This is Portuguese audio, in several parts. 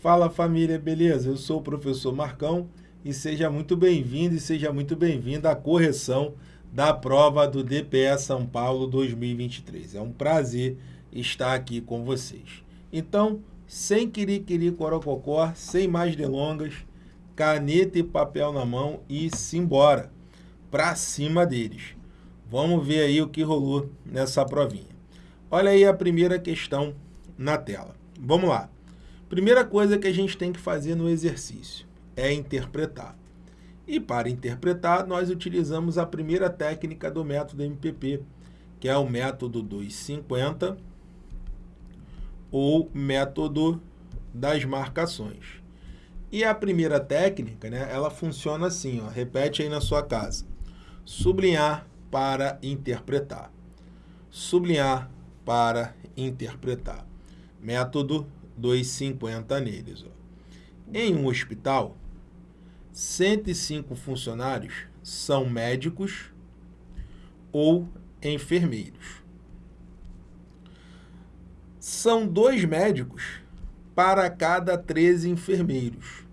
Fala família, beleza? Eu sou o professor Marcão e seja muito bem-vindo e seja muito bem-vinda à correção da prova do DPE São Paulo 2023. É um prazer estar aqui com vocês. Então, sem querer corococó, sem mais delongas, caneta e papel na mão e simbora para cima deles. Vamos ver aí o que rolou nessa provinha. Olha aí a primeira questão na tela. Vamos lá. Primeira coisa que a gente tem que fazer no exercício é interpretar. E para interpretar, nós utilizamos a primeira técnica do método MPP, que é o método 250 ou método das marcações. E a primeira técnica, né, ela funciona assim, ó, repete aí na sua casa. Sublinhar para interpretar. Sublinhar para interpretar. Método 2,50 neles. Ó. Em um hospital, 105 funcionários são médicos ou enfermeiros. São dois médicos para cada 13 enfermeiros.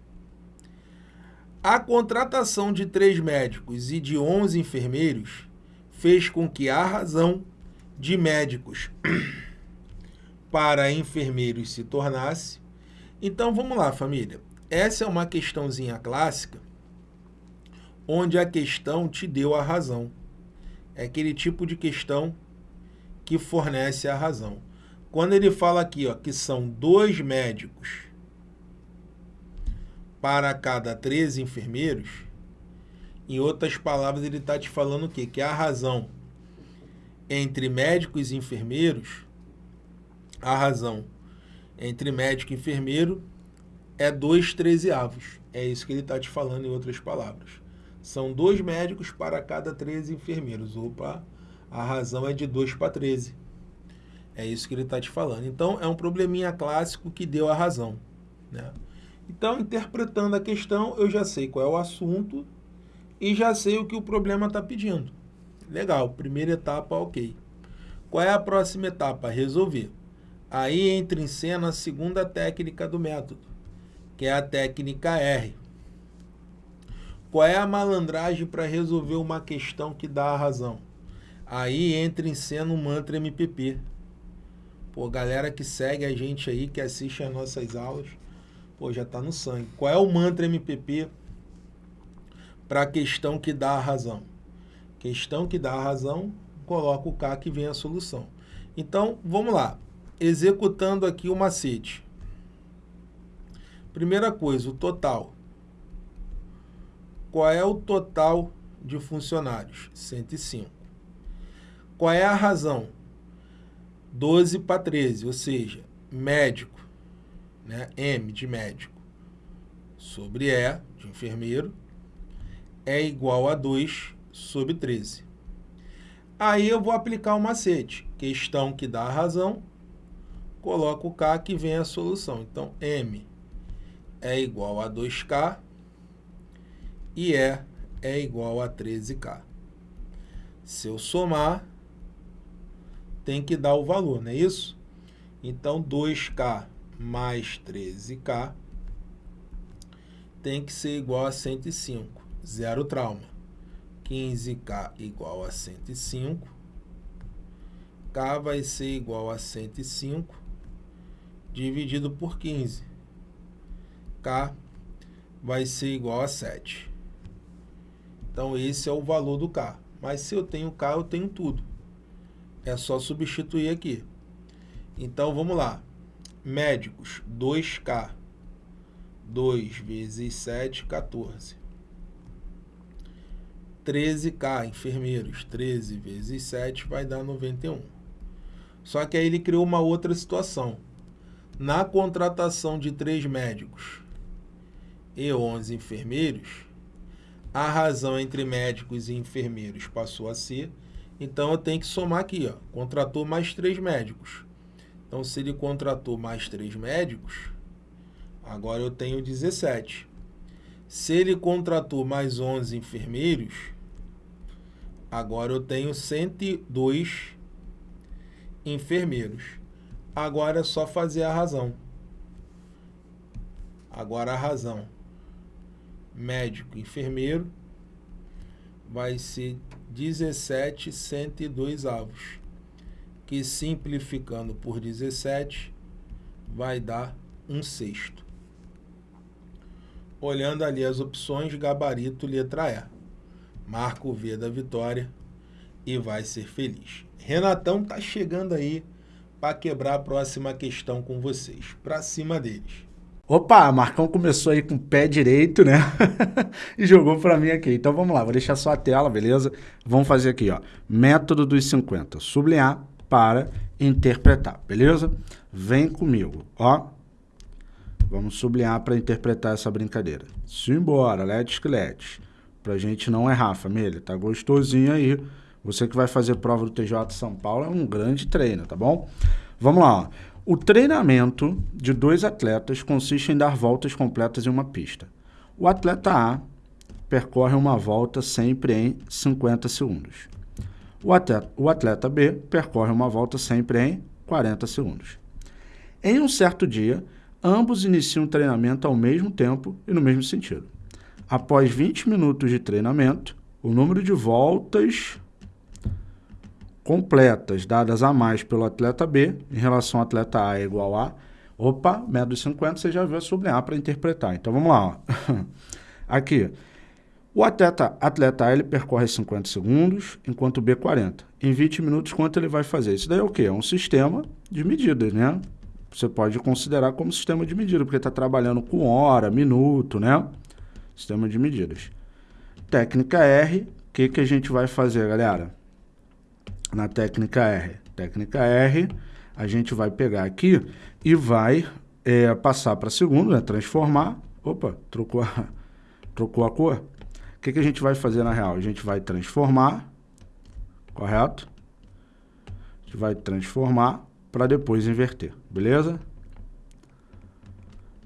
A contratação de três médicos e de 11 enfermeiros fez com que a razão de médicos para enfermeiros se tornasse. Então, vamos lá, família. Essa é uma questãozinha clássica, onde a questão te deu a razão. É aquele tipo de questão que fornece a razão. Quando ele fala aqui ó, que são dois médicos para cada 13 enfermeiros, em outras palavras, ele está te falando o quê? Que a razão entre médicos e enfermeiros a razão entre médico e enfermeiro é dois trezeavos. É isso que ele está te falando em outras palavras. São dois médicos para cada 13 enfermeiros. Opa, a razão é de 2 para 13. É isso que ele está te falando. Então, é um probleminha clássico que deu a razão. Né? Então, interpretando a questão, eu já sei qual é o assunto e já sei o que o problema está pedindo. Legal, primeira etapa, ok. Qual é a próxima etapa? Resolver. Aí entra em cena a segunda técnica do método, que é a técnica R. Qual é a malandragem para resolver uma questão que dá a razão? Aí entra em cena o mantra MPP. Pô, galera que segue a gente aí, que assiste as nossas aulas, pô, já está no sangue. Qual é o mantra MPP para a questão que dá a razão? Questão que dá a razão, coloca o K que vem a solução. Então, vamos lá executando aqui o macete. Primeira coisa, o total. Qual é o total de funcionários? 105. Qual é a razão? 12 para 13, ou seja, médico, né? M de médico, sobre E de enfermeiro, é igual a 2 sobre 13. Aí eu vou aplicar o macete, questão que dá a razão, coloco o K que vem a solução. Então, M é igual a 2K e E é igual a 13K. Se eu somar, tem que dar o valor, não é isso? Então, 2K mais 13K tem que ser igual a 105. Zero trauma. 15K igual a 105. K vai ser igual a 105 dividido por 15. K vai ser igual a 7. Então, esse é o valor do K. Mas se eu tenho K, eu tenho tudo. É só substituir aqui. Então, vamos lá. Médicos, 2K. 2 vezes 7, 14. 13K, enfermeiros, 13 vezes 7 vai dar 91. Só que aí ele criou uma outra situação na contratação de três médicos e 11 enfermeiros, a razão entre médicos e enfermeiros passou a ser, então eu tenho que somar aqui, ó, contratou mais três médicos. Então, se ele contratou mais três médicos, agora eu tenho 17. Se ele contratou mais 11 enfermeiros, agora eu tenho 102 enfermeiros. Agora é só fazer a razão. Agora a razão médico enfermeiro vai ser 17 102 avos, que simplificando por 17 vai dar um sexto. Olhando ali as opções, gabarito letra E. Marca o V da vitória e vai ser feliz. Renatão tá chegando aí para quebrar a próxima questão com vocês. Para cima deles. Opa, Marcão começou aí com o pé direito, né? e jogou para mim aqui. Então vamos lá, vou deixar só a tela, beleza? Vamos fazer aqui, ó. Método dos 50. Sublinhar para interpretar, beleza? Vem comigo, ó. Vamos sublinhar para interpretar essa brincadeira. Simbora, let's let's. Pra gente não errar, família. Tá gostosinho aí. Você que vai fazer prova do TJ São Paulo é um grande treino, tá bom? Vamos lá. O treinamento de dois atletas consiste em dar voltas completas em uma pista. O atleta A percorre uma volta sempre em 50 segundos. O atleta, o atleta B percorre uma volta sempre em 40 segundos. Em um certo dia, ambos iniciam o treinamento ao mesmo tempo e no mesmo sentido. Após 20 minutos de treinamento, o número de voltas completas dadas a mais pelo atleta B em relação ao atleta A é igual a... Opa, método 50 você já viu sublinhar para interpretar. Então vamos lá. Ó. Aqui, o atleta, atleta A ele percorre 50 segundos, enquanto o B 40. Em 20 minutos, quanto ele vai fazer? Isso daí é o quê? É um sistema de medidas, né? Você pode considerar como sistema de medida, porque está trabalhando com hora, minuto, né? Sistema de medidas. Técnica R, o que, que a gente vai fazer, galera? Na técnica R. Técnica R, a gente vai pegar aqui e vai é, passar para segundo, né? transformar. Opa, trocou a, trocou a cor. O que, que a gente vai fazer na real? A gente vai transformar, correto? A gente vai transformar para depois inverter, beleza?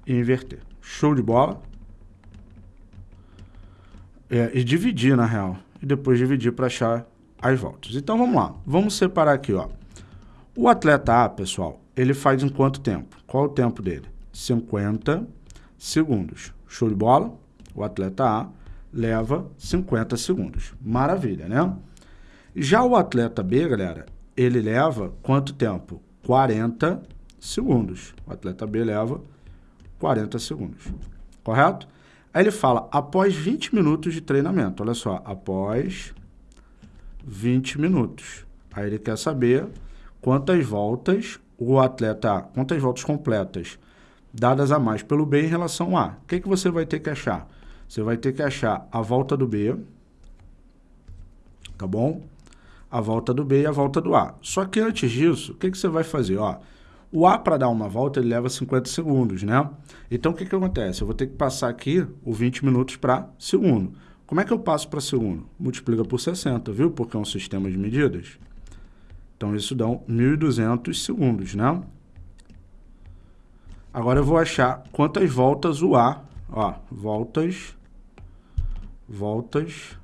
E inverter. Show de bola. É, e dividir, na real. E depois dividir para achar as voltas. Então vamos lá, vamos separar aqui, ó. O atleta A, pessoal, ele faz em quanto tempo? Qual o tempo dele? 50 segundos. Show de bola? O atleta A leva 50 segundos. Maravilha, né? Já o atleta B, galera, ele leva quanto tempo? 40 segundos. O atleta B leva 40 segundos. Correto? Aí ele fala, após 20 minutos de treinamento. Olha só, após 20 minutos. Aí ele quer saber quantas voltas o atleta, quantas voltas completas dadas a mais pelo B em relação a. O que, que você vai ter que achar? Você vai ter que achar a volta do B, tá bom? A volta do B e a volta do A. Só que antes disso, o que, que você vai fazer? Ó, o A, para dar uma volta, ele leva 50 segundos, né? Então, o que, que acontece? Eu vou ter que passar aqui o 20 minutos para segundo. Como é que eu passo para segundo? Multiplica por 60, viu? Porque é um sistema de medidas. Então, isso dá 1.200 segundos, né? Agora eu vou achar quantas voltas o A, ó, voltas, voltas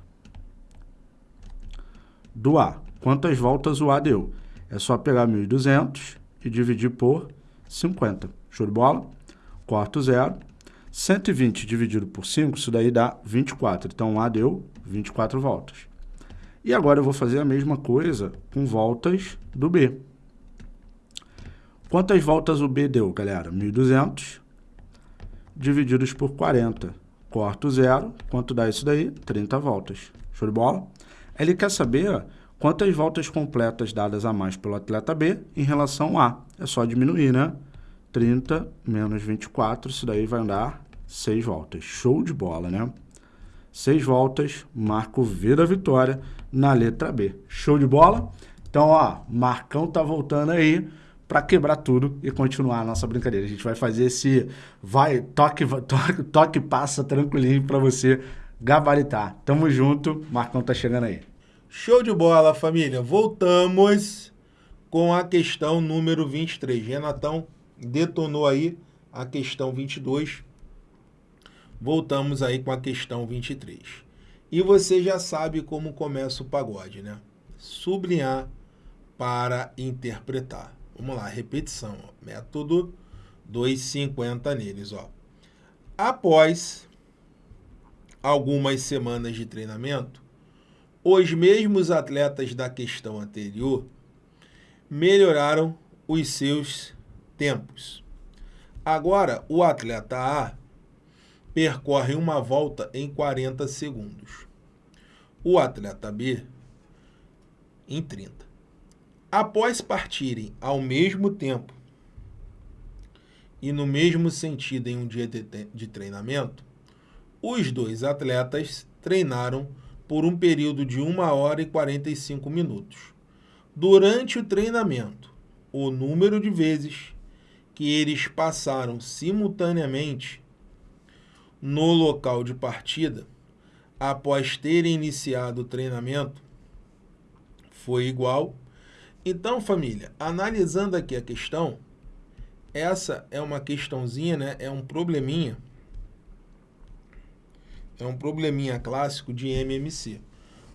do A. Quantas voltas o A deu? É só pegar 1.200 e dividir por 50. Show de bola? Corto zero 120 dividido por 5, isso daí dá 24. Então, A deu 24 voltas. E agora eu vou fazer a mesma coisa com voltas do B. Quantas voltas o B deu, galera? 1.200 divididos por 40. Corto zero. Quanto dá isso daí? 30 voltas. Show de bola? Ele quer saber quantas voltas completas dadas a mais pelo atleta B em relação a. É só diminuir, né? 30 menos 24, isso daí vai dar 6 voltas. Show de bola, né? 6 voltas, marco V da vitória na letra B. Show de bola? Então, ó, Marcão tá voltando aí para quebrar tudo e continuar a nossa brincadeira. A gente vai fazer esse vai toque toque, toque passa tranquilinho para você gabaritar. Tamo junto, Marcão tá chegando aí. Show de bola, família. Voltamos com a questão número 23. Renatão detonou aí a questão 22. Voltamos aí com a questão 23. E você já sabe como começa o pagode, né? Sublinhar para interpretar. Vamos lá, repetição. Ó. Método 250 neles, ó. Após algumas semanas de treinamento, os mesmos atletas da questão anterior melhoraram os seus tempos. Agora, o atleta A percorre uma volta em 40 segundos. O atleta B em 30. Após partirem ao mesmo tempo e no mesmo sentido em um dia de, treinamento, os dois atletas treinaram por um período de 1 hora e 45 minutos. Durante o treinamento, o número de vezes que eles passaram simultaneamente no local de partida, após terem iniciado o treinamento, foi igual. Então, família, analisando aqui a questão, essa é uma questãozinha, né? É um probleminha. É um probleminha clássico de MMC.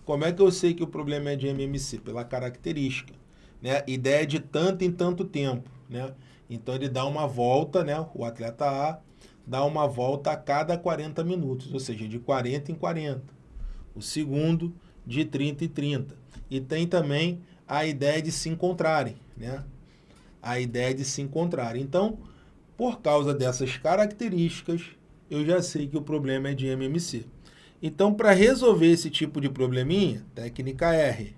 Como é que eu sei que o problema é de MMC? Pela característica, né? Ideia de tanto em tanto tempo, né? Então ele dá uma volta, né? O atleta A dá uma volta a cada 40 minutos, ou seja, de 40 em 40. O segundo de 30 em 30. E tem também a ideia de se encontrarem, né? A ideia de se encontrarem. Então, por causa dessas características, eu já sei que o problema é de MMC. Então, para resolver esse tipo de probleminha, técnica R.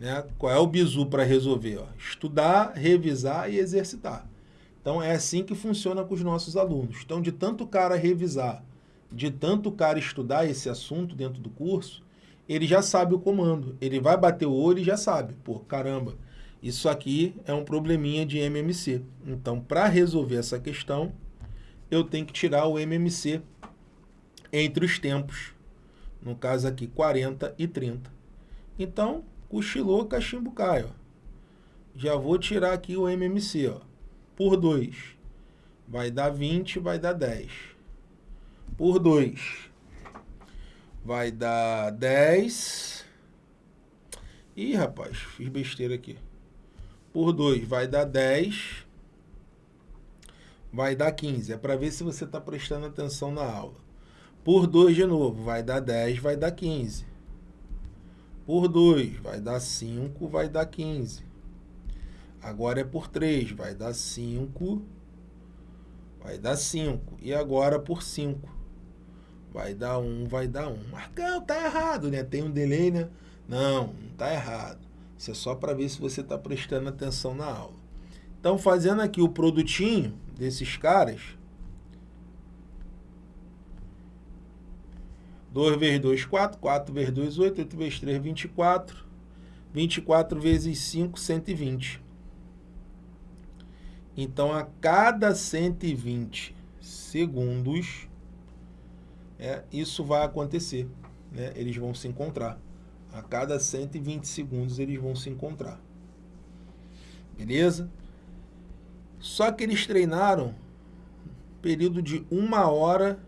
Né? Qual é o bizu para resolver? Ó? Estudar, revisar e exercitar. Então, é assim que funciona com os nossos alunos. Então, de tanto cara revisar, de tanto cara estudar esse assunto dentro do curso, ele já sabe o comando. Ele vai bater o olho e já sabe. Pô, caramba, isso aqui é um probleminha de MMC. Então, para resolver essa questão, eu tenho que tirar o MMC entre os tempos. No caso aqui, 40 e 30. Então, cochilou, cachimbo cai. Ó. Já vou tirar aqui o MMC. Ó. Por 2. Vai dar 20, vai dar 10. Por 2 vai dar 10. Ih, rapaz, fiz besteira aqui. Por 2 vai dar 10. Vai dar 15. É para ver se você está prestando atenção na aula. Por 2 de novo, vai dar 10, vai dar 15. Por 2, vai dar 5, vai dar 15. Agora é por 3, vai dar 5, vai dar 5. E agora por 5 vai dar um, vai dar um. Marcão, tá errado, né? Tem um delay, né? Não, não tá errado. Isso é só para ver se você está prestando atenção na aula. Então, fazendo aqui o produtinho desses caras. 2 vezes 2, 4. 4 vezes 2, 8. 8 vezes 3, 24. 24 vezes 5, 120. Então, a cada 120 segundos, é, isso vai acontecer. Né? Eles vão se encontrar. A cada 120 segundos eles vão se encontrar. Beleza? Só que eles treinaram período de 1 hora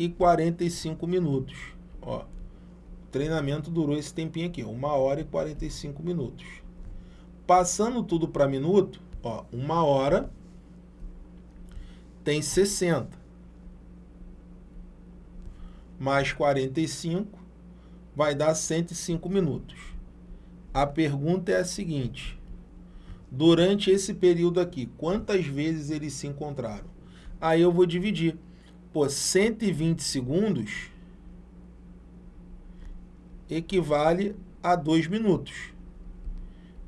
e 45 minutos. Ó, o treinamento durou esse tempinho aqui, 1 hora e 45 minutos. Passando tudo para minuto, ó, 1 hora tem 60 mais 45 vai dar 105 minutos. A pergunta é a seguinte: durante esse período aqui, quantas vezes eles se encontraram? Aí eu vou dividir. Pô, 120 segundos equivale a 2 minutos.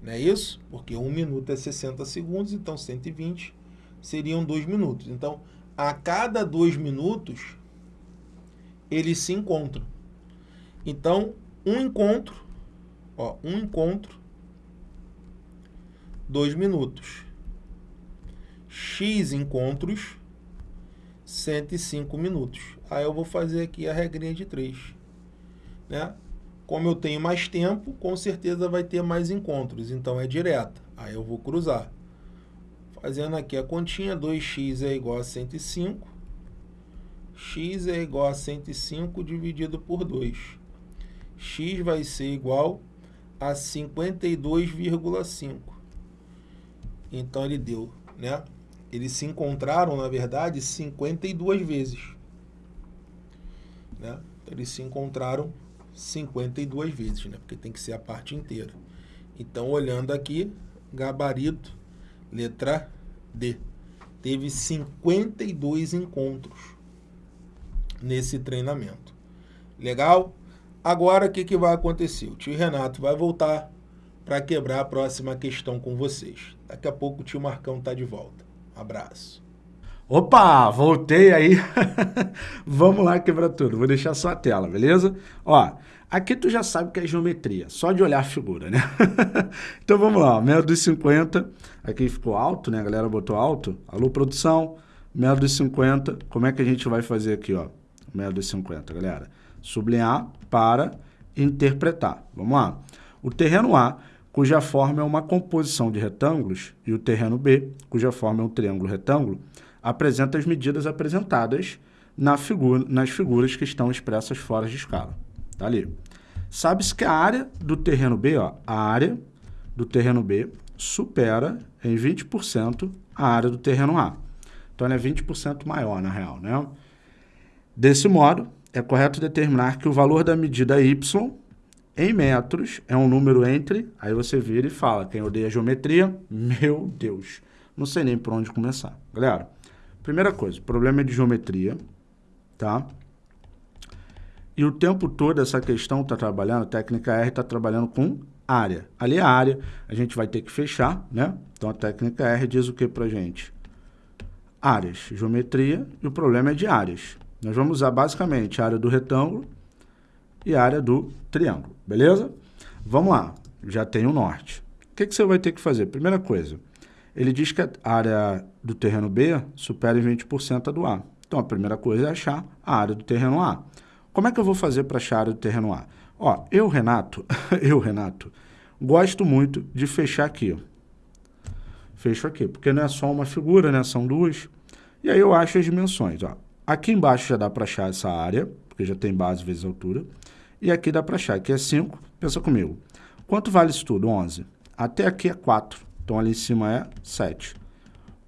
Não é isso? Porque 1 minuto é 60 segundos, então 120 seriam 2 minutos. Então, a cada 2 minutos, eles se encontram. Então, um encontro, ó, um encontro, dois minutos. X encontros, 105 minutos. Aí eu vou fazer aqui a regrinha de 3. Né? Como eu tenho mais tempo, com certeza vai ter mais encontros. Então é direta. Aí eu vou cruzar. Fazendo aqui a continha, 2x é igual a 105 x é igual a 105 dividido por 2. x vai ser igual a 52,5. Então, ele deu, né? Eles se encontraram, na verdade, 52 vezes. Né? Eles se encontraram 52 vezes, né? porque tem que ser a parte inteira. Então, olhando aqui, gabarito, letra D. Teve 52 encontros nesse treinamento. Legal? Agora, o que, que vai acontecer? O tio Renato vai voltar para quebrar a próxima questão com vocês. Daqui a pouco o tio Marcão está de volta. Abraço. Opa, voltei aí. Vamos lá quebrar tudo. Vou deixar só a tela, beleza? Ó, aqui tu já sabe que é geometria, só de olhar a figura, né? então vamos lá, método dos 50. Aqui ficou alto, né? A galera botou alto. Alô, produção. Método dos 50. Como é que a gente vai fazer aqui, ó? Método dos 50, galera. Sublinhar para interpretar. Vamos lá. O terreno A cuja forma é uma composição de retângulos, e o terreno B, cuja forma é um triângulo retângulo, apresenta as medidas apresentadas na figura, nas figuras que estão expressas fora de escala. Tá ali. Sabe-se que a área do terreno B, ó, a área do terreno B supera em 20% a área do terreno A. Então, ela é 20% maior, na real, né? Desse modo, é correto determinar que o valor da medida y em metros é um número entre, aí você vira e fala, quem odeia geometria, meu Deus, não sei nem por onde começar. Galera, primeira coisa, problema é de geometria, tá? E o tempo todo essa questão está trabalhando, a técnica R está trabalhando com área. Ali é a área, a gente vai ter que fechar, né? Então a técnica R diz o que para gente? Áreas, geometria, e o problema é de áreas. Nós vamos usar basicamente a área do retângulo e a área do triângulo, beleza? Vamos lá, já tem o norte. O que, que você vai ter que fazer? Primeira coisa, ele diz que a área do terreno B supera em 20% a do A. Então, a primeira coisa é achar a área do terreno A. Como é que eu vou fazer para achar a área do terreno A? Ó, eu, Renato, eu, Renato, gosto muito de fechar aqui. Ó. Fecho aqui, porque não é só uma figura, né? São duas. E aí eu acho as dimensões, ó. Aqui embaixo já dá para achar essa área, porque já tem base vezes altura. E aqui dá para achar, aqui é 5, pensa comigo. Quanto vale isso tudo? 11. Até aqui é 4, então ali em cima é 7.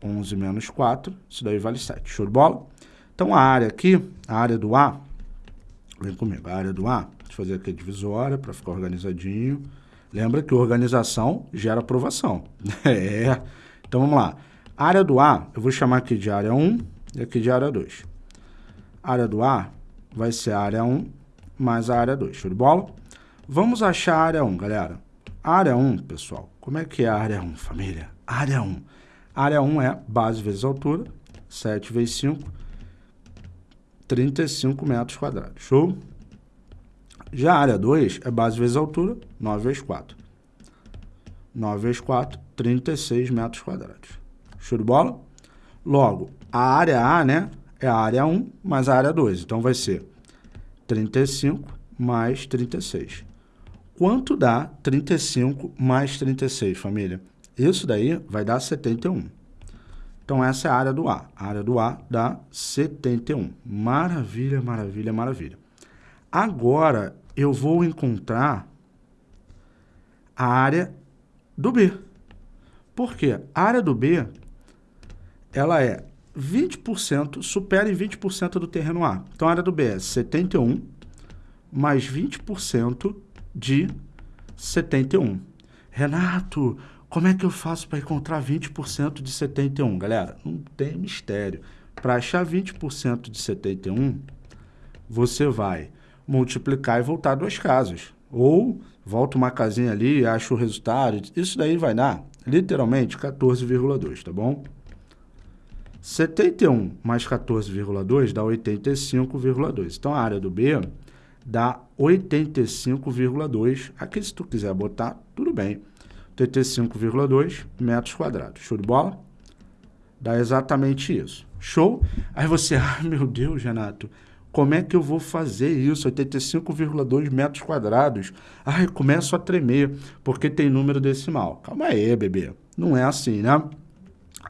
11 menos 4, isso daí vale 7. Show de bola? Então a área aqui, a área do A, vem comigo, a área do A, deixa eu fazer aqui a divisória para ficar organizadinho. Lembra que organização gera aprovação. é. Então vamos lá. A área do A, eu vou chamar aqui de área 1 e aqui de área 2. A área do A vai ser a área 1 mais a área 2. Show de bola? Vamos achar a área 1, galera. Área 1, pessoal, como é que é a área 1, família? Área 1. A área 1 é base vezes altura, 7 vezes 5, 35 metros quadrados. Show? Já a área 2 é base vezes altura, 9 vezes 4. 9 vezes 4, 36 metros quadrados. Show de bola? Logo, a área A, né, é a área 1 mais a área 2. Então, vai ser 35 mais 36. Quanto dá 35 mais 36, família? Isso daí vai dar 71. Então, essa é a área do A. A área do A dá 71. Maravilha, maravilha, maravilha. Agora, eu vou encontrar a área do B. Por quê? A área do B, ela é 20%, supera em 20% do terreno A. Então, a área do B é 71 mais 20% de 71. Renato, como é que eu faço para encontrar 20% de 71? Galera, não tem mistério. Para achar 20% de 71, você vai multiplicar e voltar duas casas. Ou volta uma casinha ali acha o resultado. Isso daí vai dar, literalmente, 14,2, tá bom? 71 mais 14,2 dá 85,2. Então, a área do B dá 85,2. Aqui, se tu quiser botar, tudo bem. 85,2 metros quadrados. Show de bola? Dá exatamente isso. Show? Aí você, ah, meu Deus, Renato, como é que eu vou fazer isso? 85,2 metros quadrados. Ai, começo a tremer, porque tem número decimal. Calma aí, bebê. Não é assim, né?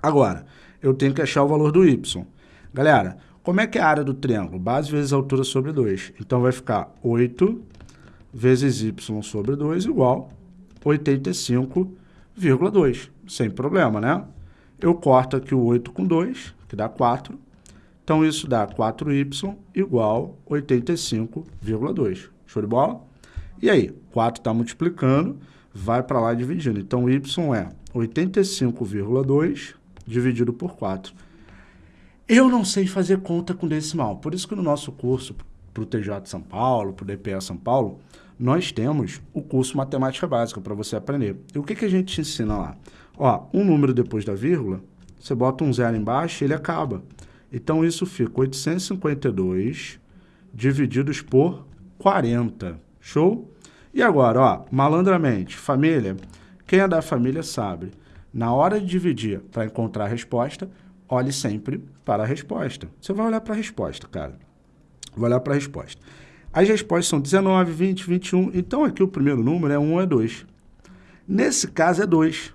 Agora, eu tenho que achar o valor do y. Galera, como é que é a área do triângulo? Base vezes altura sobre 2. Então, vai ficar 8 vezes y sobre 2 igual 85,2. Sem problema, né? Eu corto aqui o 8 com 2, que dá 4. Então, isso dá 4y igual 85,2. Show de bola? E aí, 4 está multiplicando, vai para lá dividindo. Então, y é 85,2 dividido por 4. Eu não sei fazer conta com decimal, por isso que no nosso curso para o TJ São Paulo, para o DPA São Paulo, nós temos o curso Matemática Básica para você aprender. E o que, que a gente te ensina lá? Ó, um número depois da vírgula, você bota um zero embaixo e ele acaba. Então, isso fica 852 divididos por 40. Show? E agora, ó, malandramente, família, quem é da família sabe, na hora de dividir para encontrar a resposta, olhe sempre para a resposta. Você vai olhar para a resposta, cara. Vai olhar para a resposta. As respostas são 19, 20, 21. Então, aqui o primeiro número é 1 ou é 2. Nesse caso, é 2.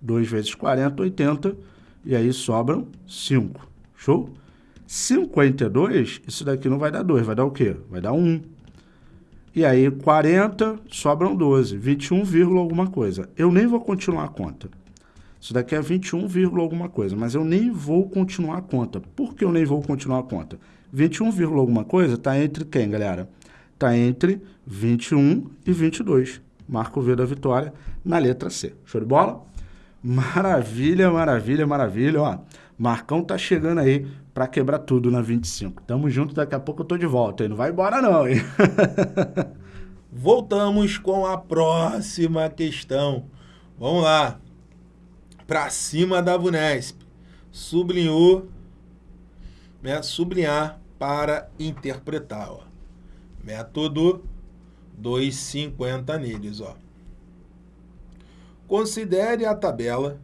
2 vezes 40, 80. E aí sobram 5. Show? 52, isso daqui não vai dar 2. Vai dar o quê? Vai dar 1. E aí, 40, sobram 12. 21, alguma coisa. Eu nem vou continuar a conta. Isso daqui é 21, alguma coisa, mas eu nem vou continuar a conta. Por que eu nem vou continuar a conta? 21, alguma coisa está entre quem, galera? Está entre 21 e 22. Marco V da vitória na letra C. Show de bola? Maravilha, maravilha, maravilha. Ó, Marcão tá chegando aí para quebrar tudo na 25. Tamo junto, daqui a pouco eu tô de volta. Hein? Não vai embora não, hein? Voltamos com a próxima questão. Vamos lá para cima da VUNESP. Sublinhou, né, sublinhar para interpretar. Ó. Método 250 neles. Ó. Considere a tabela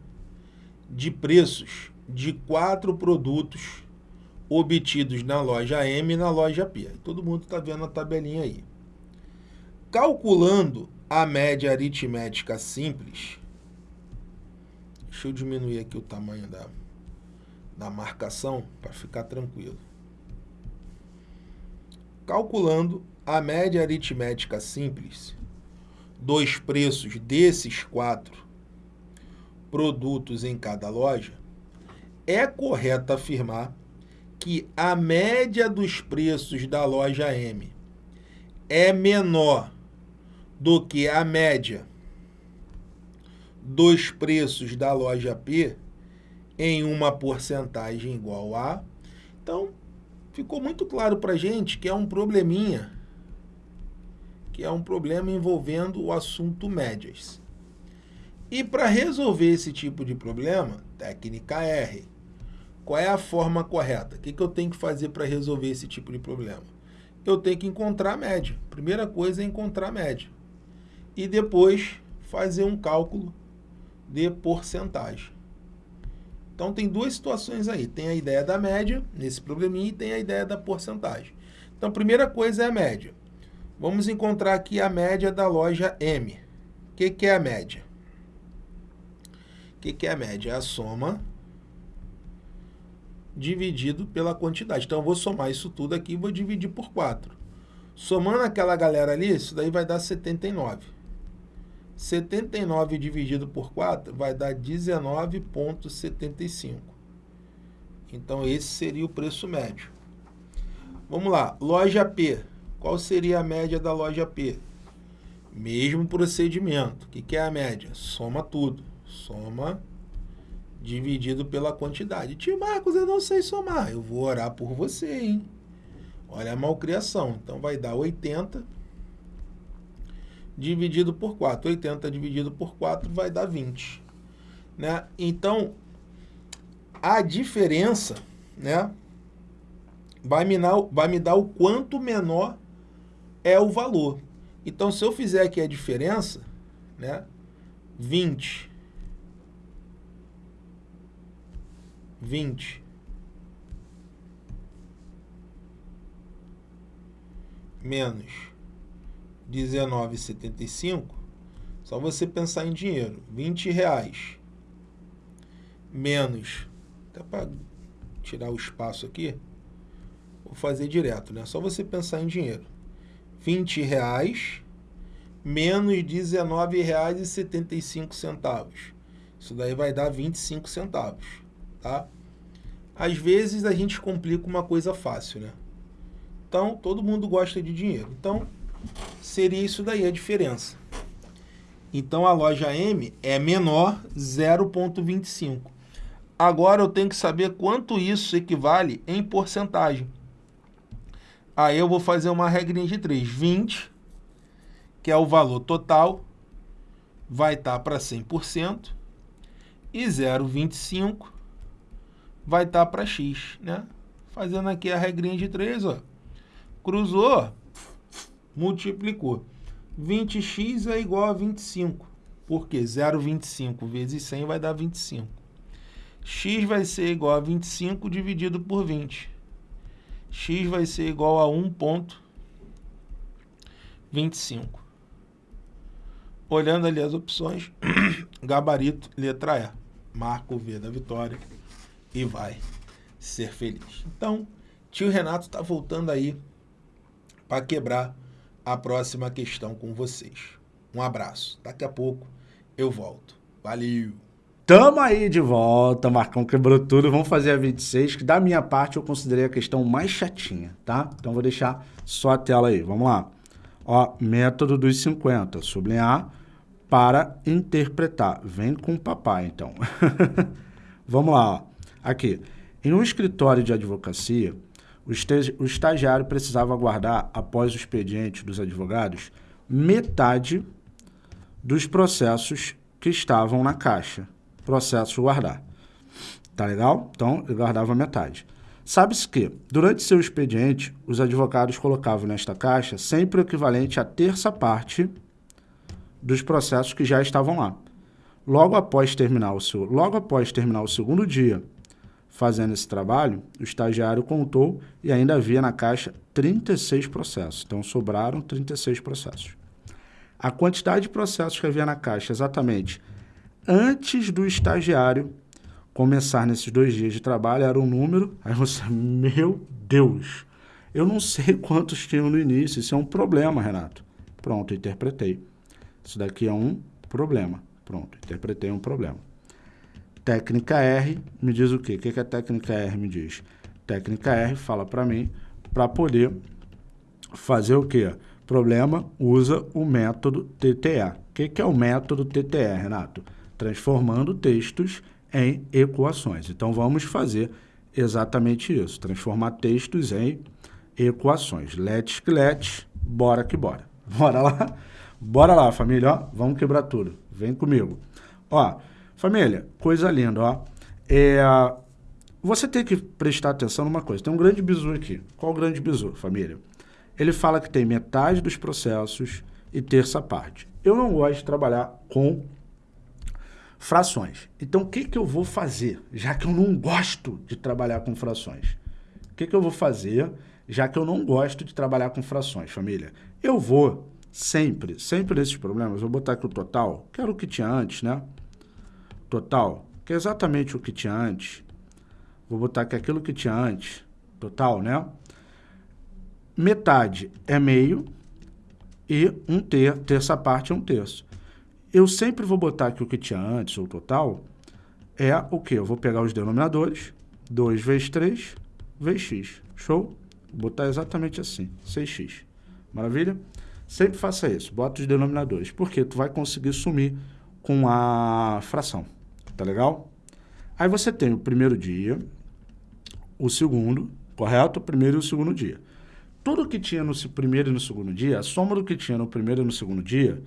de preços de quatro produtos obtidos na loja M e na loja P. Todo mundo está vendo a tabelinha aí. Calculando a média aritmética simples, Deixa eu diminuir aqui o tamanho da, da marcação para ficar tranquilo. Calculando a média aritmética simples dos preços desses quatro produtos em cada loja, é correto afirmar que a média dos preços da loja M é menor do que a média dos preços da loja P em uma porcentagem igual a. Então, ficou muito claro para a gente que é um probleminha, que é um problema envolvendo o assunto médias. E para resolver esse tipo de problema, técnica R. Qual é a forma correta? O que, que eu tenho que fazer para resolver esse tipo de problema? Eu tenho que encontrar a média. Primeira coisa é encontrar a média. E depois fazer um cálculo de porcentagem. Então tem duas situações aí. Tem a ideia da média, nesse probleminha, e tem a ideia da porcentagem. Então a primeira coisa é a média. Vamos encontrar aqui a média da loja M. O que, que é a média? O que, que é a média? É a soma dividido pela quantidade. Então eu vou somar isso tudo aqui e vou dividir por 4. Somando aquela galera ali, isso daí vai dar 79. 79 dividido por 4 vai dar 19,75. Então, esse seria o preço médio. Vamos lá, loja P. Qual seria a média da loja P? Mesmo procedimento. O que, é a média? Soma tudo. Soma dividido pela quantidade. Tio Marcos, eu não sei somar. Eu vou orar por você, hein? Olha a malcriação. Então, vai dar 80 dividido por 4. 80 dividido por 4 vai dar 20. Né? Então, a diferença né, vai, me dar, vai me dar o quanto menor é o valor. Então, se eu fizer aqui a diferença, né, 20, 20 menos 19,75, só você pensar em dinheiro, 20 reais menos, até para tirar o espaço aqui, vou fazer direto, né? Só você pensar em dinheiro. 20 reais menos R$19,75. Isso daí vai dar 25 centavos, tá? Às vezes a gente complica uma coisa fácil, né? Então, todo mundo gosta de dinheiro. Então, seria isso daí a diferença. Então, a loja M é menor 0,25. Agora, eu tenho que saber quanto isso equivale em porcentagem. Aí, eu vou fazer uma regrinha de 3. 20, que é o valor total, vai estar para 100%. E 0,25 vai estar para x, né? Fazendo aqui a regrinha de 3, ó. Cruzou, multiplicou. 20x é igual a 25. Por quê? 0,25 vezes 100 vai dar 25. x vai ser igual a 25 dividido por 20. x vai ser igual a 1,25. Olhando ali as opções, gabarito, letra E. Marca o V da vitória e vai ser feliz. Então, tio Renato está voltando aí para quebrar a próxima questão com vocês. Um abraço. Daqui a pouco eu volto. Valeu! Tamo aí de volta, Marcão quebrou tudo. Vamos fazer a 26, que da minha parte eu considerei a questão mais chatinha, tá? Então vou deixar só a tela aí. Vamos lá. Ó, método dos 50, sublinhar para interpretar. Vem com o papai, então. Vamos lá, ó. Aqui. Em um escritório de advocacia, o estagiário precisava aguardar, após o expediente dos advogados, metade dos processos que estavam na caixa. Processos guardar. Tá legal? Então, ele guardava metade. Sabe-se que, durante seu expediente, os advogados colocavam nesta caixa sempre o equivalente à terça parte dos processos que já estavam lá. Logo após terminar o, seu, logo após terminar o segundo dia fazendo esse trabalho, o estagiário contou e ainda havia na caixa 36 processos. Então, sobraram 36 processos. A quantidade de processos que havia na caixa exatamente antes do estagiário começar nesses dois dias de trabalho era um número. Aí você, meu Deus, eu não sei quantos tinham no início. Isso é um problema, Renato. Pronto, interpretei. Isso daqui é um problema. Pronto, interpretei um problema. Técnica R me diz o quê? O que, que a técnica R me diz? Técnica R fala para mim para poder fazer o quê? Problema usa o método TTE. O que, que é o método TTE, Renato? Transformando textos em equações. Então, vamos fazer exatamente isso. Transformar textos em equações. Let's que let's, bora que bora. Bora lá? Bora lá, família, ó. Vamos quebrar tudo. Vem comigo. Ó, família, coisa linda, ó. É, você tem que prestar atenção numa coisa. Tem um grande bizu aqui. Qual o grande bizu, família? Ele fala que tem metade dos processos e terça parte. Eu não gosto de trabalhar com frações. Então, o que, que eu vou fazer, já que eu não gosto de trabalhar com frações? O que, que eu vou fazer, já que eu não gosto de trabalhar com frações, família? Eu vou sempre, sempre nesses problemas, vou botar aqui o total, que era o que tinha antes, né? Total, que é exatamente o que tinha antes. Vou botar aqui aquilo que tinha antes, total, né? Metade é meio e um ter, terça parte é um terço. Eu sempre vou botar aqui o que tinha antes, o total, é o que? Eu vou pegar os denominadores, 2 vezes 3 vezes x. Show? Vou botar exatamente assim, 6x. Maravilha? Sempre faça isso, bota os denominadores, porque tu vai conseguir sumir com a fração, tá legal? Aí você tem o primeiro dia, o segundo, correto? O primeiro e o segundo dia. Tudo que tinha no primeiro e no segundo dia, a soma do que tinha no primeiro e no segundo dia,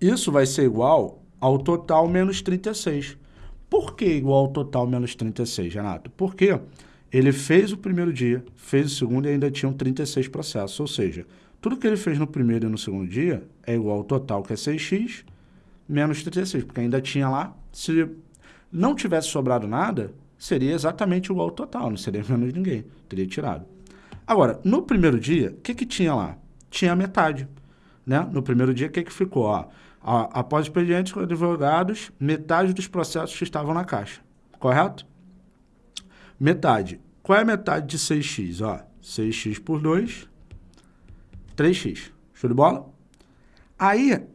isso vai ser igual ao total menos 36. Por que igual ao total menos 36, Renato? Porque ele fez o primeiro dia, fez o segundo e ainda tinham 36 processos, ou seja, tudo que ele fez no primeiro e no segundo dia é igual ao total, que é 6x, menos 36, porque ainda tinha lá, se não tivesse sobrado nada, seria exatamente igual ao total, não seria menos ninguém, teria tirado. Agora, no primeiro dia, o que, que tinha lá? Tinha metade. Né? No primeiro dia, o que, que ficou? Ó, após expedientes advogados, metade dos processos que estavam na caixa. Correto? Metade. Qual é a metade de 6x? Ó, 6x por 2 3x. Show de bola? Aí,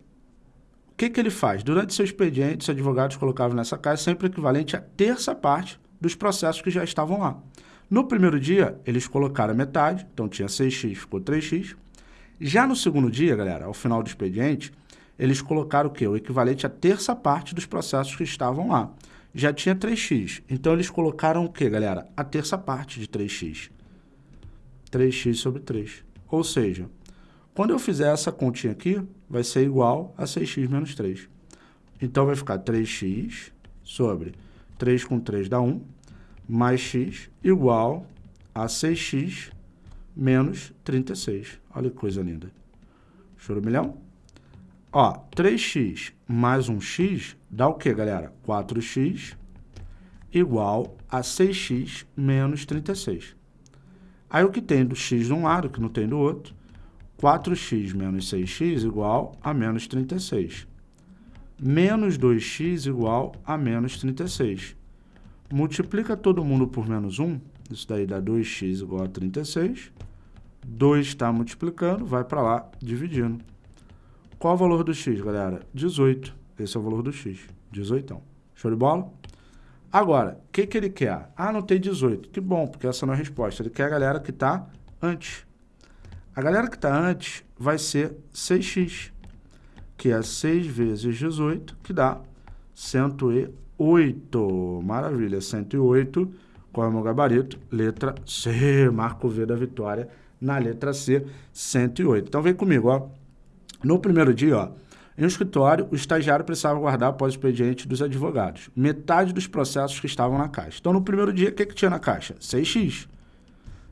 que, que ele faz? Durante seu expediente, os advogados colocavam nessa caixa sempre equivalente à terça parte dos processos que já estavam lá. No primeiro dia, eles colocaram metade, então tinha 6x, ficou 3x. Já no segundo dia, galera, ao final do expediente, eles colocaram o quê? O equivalente à terça parte dos processos que estavam lá. Já tinha 3x, então eles colocaram o quê, galera? A terça parte de 3x. 3x sobre 3. Ou seja, quando eu fizer essa continha aqui, vai ser igual a 6x menos 3. Então, vai ficar 3x sobre 3 com 3 dá 1, mais x igual a 6x menos 36. Olha que coisa linda. Choro milhão? Ó, 3x mais 1x dá o quê, galera? 4x igual a 6x menos 36. Aí o que tem do x de um lado, que não tem do outro, 4x menos 6x igual a menos 36. Menos 2x igual a menos 36. Multiplica todo mundo por menos 1, isso daí dá 2x igual a 36. 2 está multiplicando, vai para lá, dividindo. Qual o valor do x, galera? 18. Esse é o valor do x, 18. Show de bola? Agora, o que, que ele quer? Ah, não tem 18. Que bom, porque essa não é a resposta. Ele quer a galera que está antes. A galera que está antes vai ser 6x, que é 6 vezes 18, que dá 108. Maravilha, 108. Qual é o meu gabarito? Letra C. Marco V da vitória na letra C, 108. Então vem comigo, ó. No primeiro dia, ó, em um escritório, o estagiário precisava guardar após o expediente dos advogados metade dos processos que estavam na caixa. Então, no primeiro dia, o que, que tinha na caixa? 6x.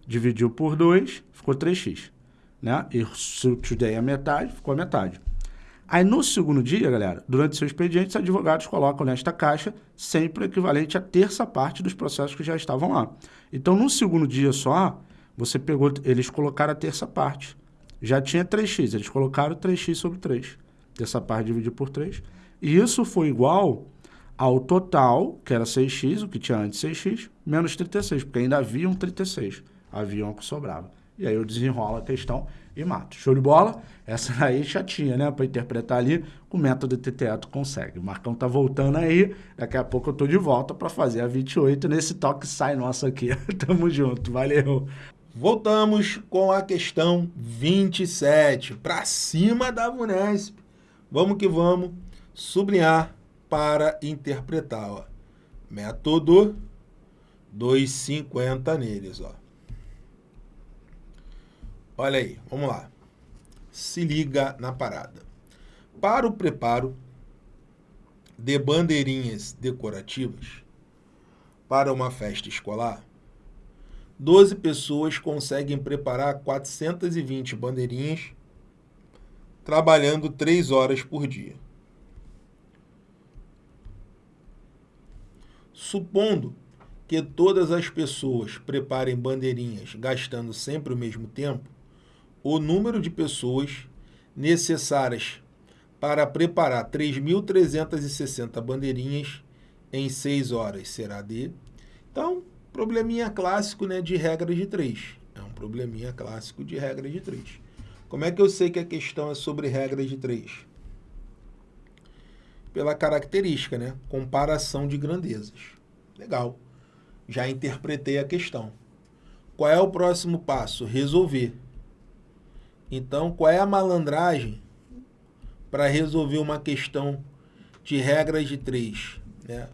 Dividiu por 2, ficou 3x né? E substituí a metade, ficou a metade. Aí no segundo dia, galera, durante seu expediente, os advogados colocam nesta caixa sempre o equivalente à terça parte dos processos que já estavam lá. Então, no segundo dia só, você pegou, eles colocaram a terça parte. Já tinha 3x, eles colocaram 3x sobre 3. Terça parte dividido por 3. E isso foi igual ao total, que era 6x, o que tinha antes 6x, menos 36, porque ainda havia um 36. Havia um que sobrava. E aí eu desenrolo a questão e mato. Show de bola? Essa aí chatinha, né? Para interpretar ali, o método TTE tu consegue. O Marcão tá voltando aí, daqui a pouco eu tô de volta para fazer a 28 nesse toque sai nosso aqui. Tamo junto, valeu! Voltamos com a questão 27, para cima da Vunesp. Vamos que vamos, sublinhar para interpretar, ó. Método 250 neles, ó. Olha aí, vamos lá. Se liga na parada. Para o preparo de bandeirinhas decorativas para uma festa escolar, 12 pessoas conseguem preparar 420 bandeirinhas trabalhando 3 horas por dia. Supondo que todas as pessoas preparem bandeirinhas gastando sempre o mesmo tempo, o número de pessoas necessárias para preparar 3.360 bandeirinhas em 6 horas será de... Então, probleminha clássico né, de regra de 3. É um probleminha clássico de regra de 3. Como é que eu sei que a questão é sobre regra de 3? Pela característica, né? Comparação de grandezas. Legal. Já interpretei a questão. Qual é o próximo passo? Resolver. Então, qual é a malandragem para resolver uma questão de regras de três? Né?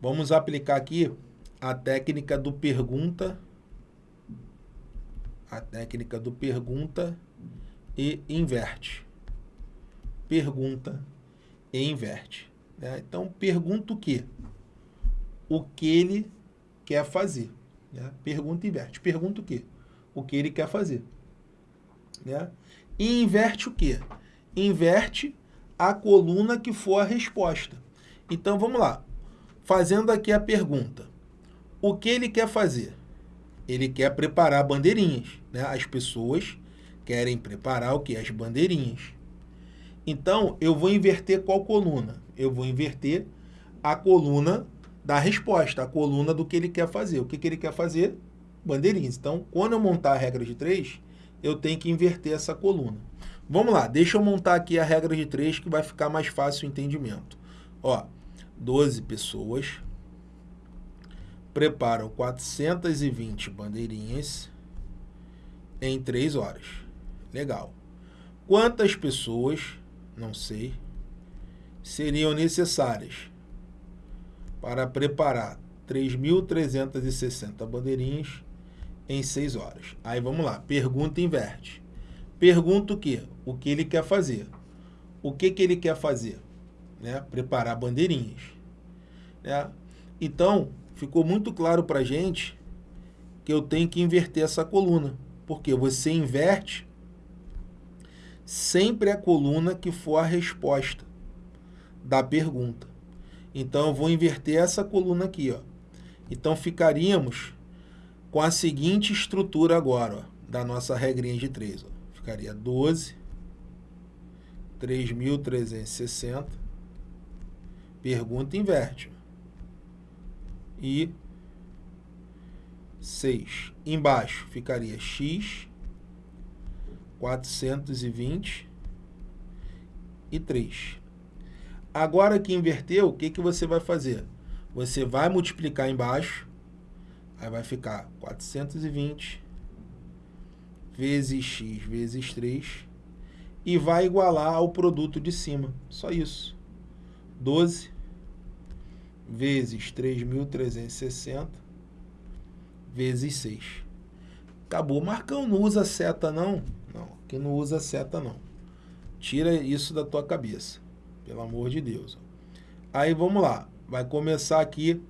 Vamos aplicar aqui a técnica do pergunta, a técnica do pergunta e inverte. Pergunta e inverte. Né? Então, pergunta o quê? O que ele quer fazer. Né? Pergunta e inverte. Pergunta o quê? O que ele quer fazer. Né? E inverte o quê? Inverte a coluna que for a resposta. Então, vamos lá. Fazendo aqui a pergunta. O que ele quer fazer? Ele quer preparar bandeirinhas. Né? As pessoas querem preparar o que? As bandeirinhas. Então, eu vou inverter qual coluna? Eu vou inverter a coluna da resposta, a coluna do que ele quer fazer. O que, que ele quer fazer? Bandeirinhas. Então, quando eu montar a regra de três, eu tenho que inverter essa coluna. Vamos lá, deixa eu montar aqui a regra de três que vai ficar mais fácil o entendimento. Ó, 12 pessoas preparam 420 bandeirinhas em 3 horas. Legal. Quantas pessoas, não sei, seriam necessárias para preparar 3.360 bandeirinhas em 6 horas? Aí vamos lá, pergunta inverte. Pergunta o quê? O que ele quer fazer. O que, que ele quer fazer? Né? Preparar bandeirinhas. Né? Então, ficou muito claro para gente que eu tenho que inverter essa coluna. Porque você inverte sempre a coluna que for a resposta da pergunta. Então, eu vou inverter essa coluna aqui. Ó. Então, ficaríamos com a seguinte estrutura agora, ó, da nossa regrinha de 3. Ó. Ficaria 12, 3.360, pergunta inverte. E 6. Embaixo ficaria x 420 e 3. Agora que inverteu, o que, que você vai fazer? Você vai multiplicar embaixo, aí vai ficar 420 vezes x vezes 3 e vai igualar ao produto de cima. Só isso. 12 vezes 3.360 vezes 6. Acabou. Marcão, não usa seta não? Não, que não usa seta não. Tira isso da tua cabeça. Pelo amor de Deus. Aí vamos lá. Vai começar aqui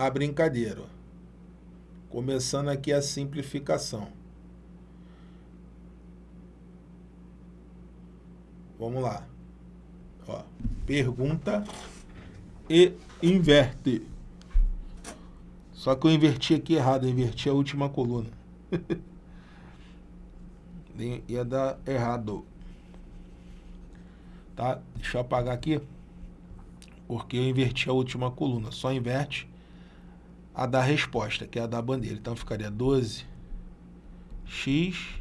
a brincadeira. Começando aqui a simplificação. Vamos lá. Ó, pergunta e inverte. Só que eu inverti aqui errado, eu inverti a última coluna. Ia dar errado. Tá? Deixa eu apagar aqui. Porque eu inverti a última coluna. Só inverte a da resposta, que é a da bandeira. Então ficaria 12 x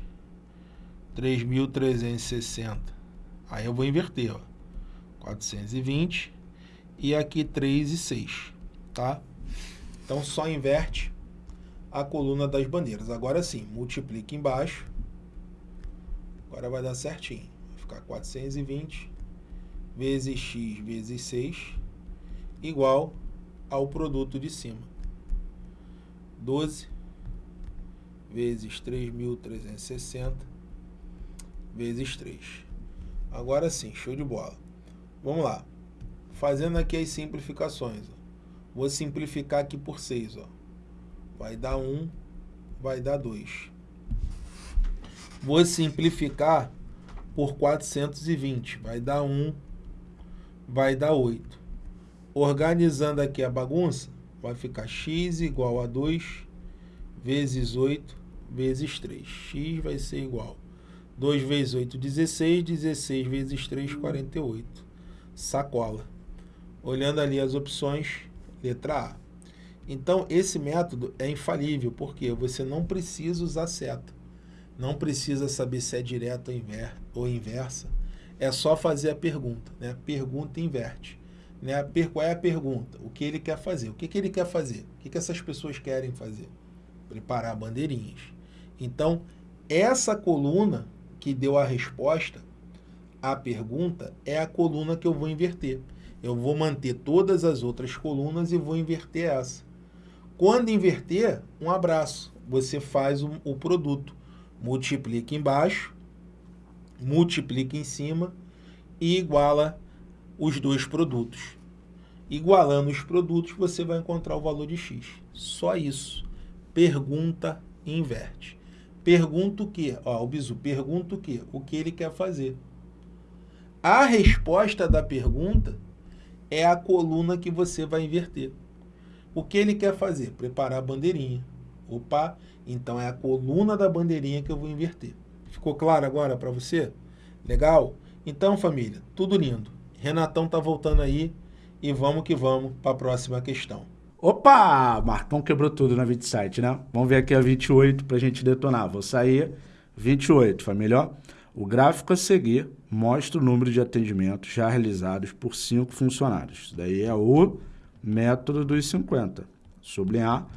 3.360. Aí eu vou inverter, ó. 420 e aqui 3 e 6, tá? Então só inverte a coluna das bandeiras. Agora sim, multiplica embaixo. Agora vai dar certinho. Vai ficar 420 vezes x vezes 6 igual ao produto de cima. 12 vezes 3.360 vezes 3. Agora sim, show de bola. Vamos lá. Fazendo aqui as simplificações. Ó. Vou simplificar aqui por 6. Ó. Vai dar 1, vai dar 2. Vou simplificar por 420. Vai dar 1, vai dar 8. Organizando aqui a bagunça, vai ficar x igual a 2 vezes 8 vezes 3. x vai ser igual 2 vezes 8, 16. 16 vezes 3, 48. Sacola. Olhando ali as opções, letra A. Então, esse método é infalível, porque você não precisa usar seta. Não precisa saber se é direta ou inversa. É só fazer a pergunta. Né? Pergunta inverte. Né? Qual é a pergunta? O que ele quer fazer? O que, que ele quer fazer? O que, que essas pessoas querem fazer? Preparar bandeirinhas. Então, essa coluna que deu a resposta à pergunta é a coluna que eu vou inverter. Eu vou manter todas as outras colunas e vou inverter essa. Quando inverter, um abraço. Você faz o, o produto. Multiplica embaixo, multiplica em cima e iguala os dois produtos. Igualando os produtos, você vai encontrar o valor de x. Só isso. Pergunta e inverte. Pergunta o que? Ó, o bizu pergunta o que? O que ele quer fazer. A resposta da pergunta é a coluna que você vai inverter. O que ele quer fazer? Preparar a bandeirinha. Opa, então é a coluna da bandeirinha que eu vou inverter. Ficou claro agora para você? Legal? Então, família, tudo lindo. Renatão tá voltando aí e vamos que vamos para a próxima questão. Opa! Marcão quebrou tudo na 27, né? Vamos ver aqui a 28 para a gente detonar. Vou sair, 28, família. Ó. O gráfico a seguir mostra o número de atendimentos já realizados por cinco funcionários. Isso daí é o método dos 50. Sublinhar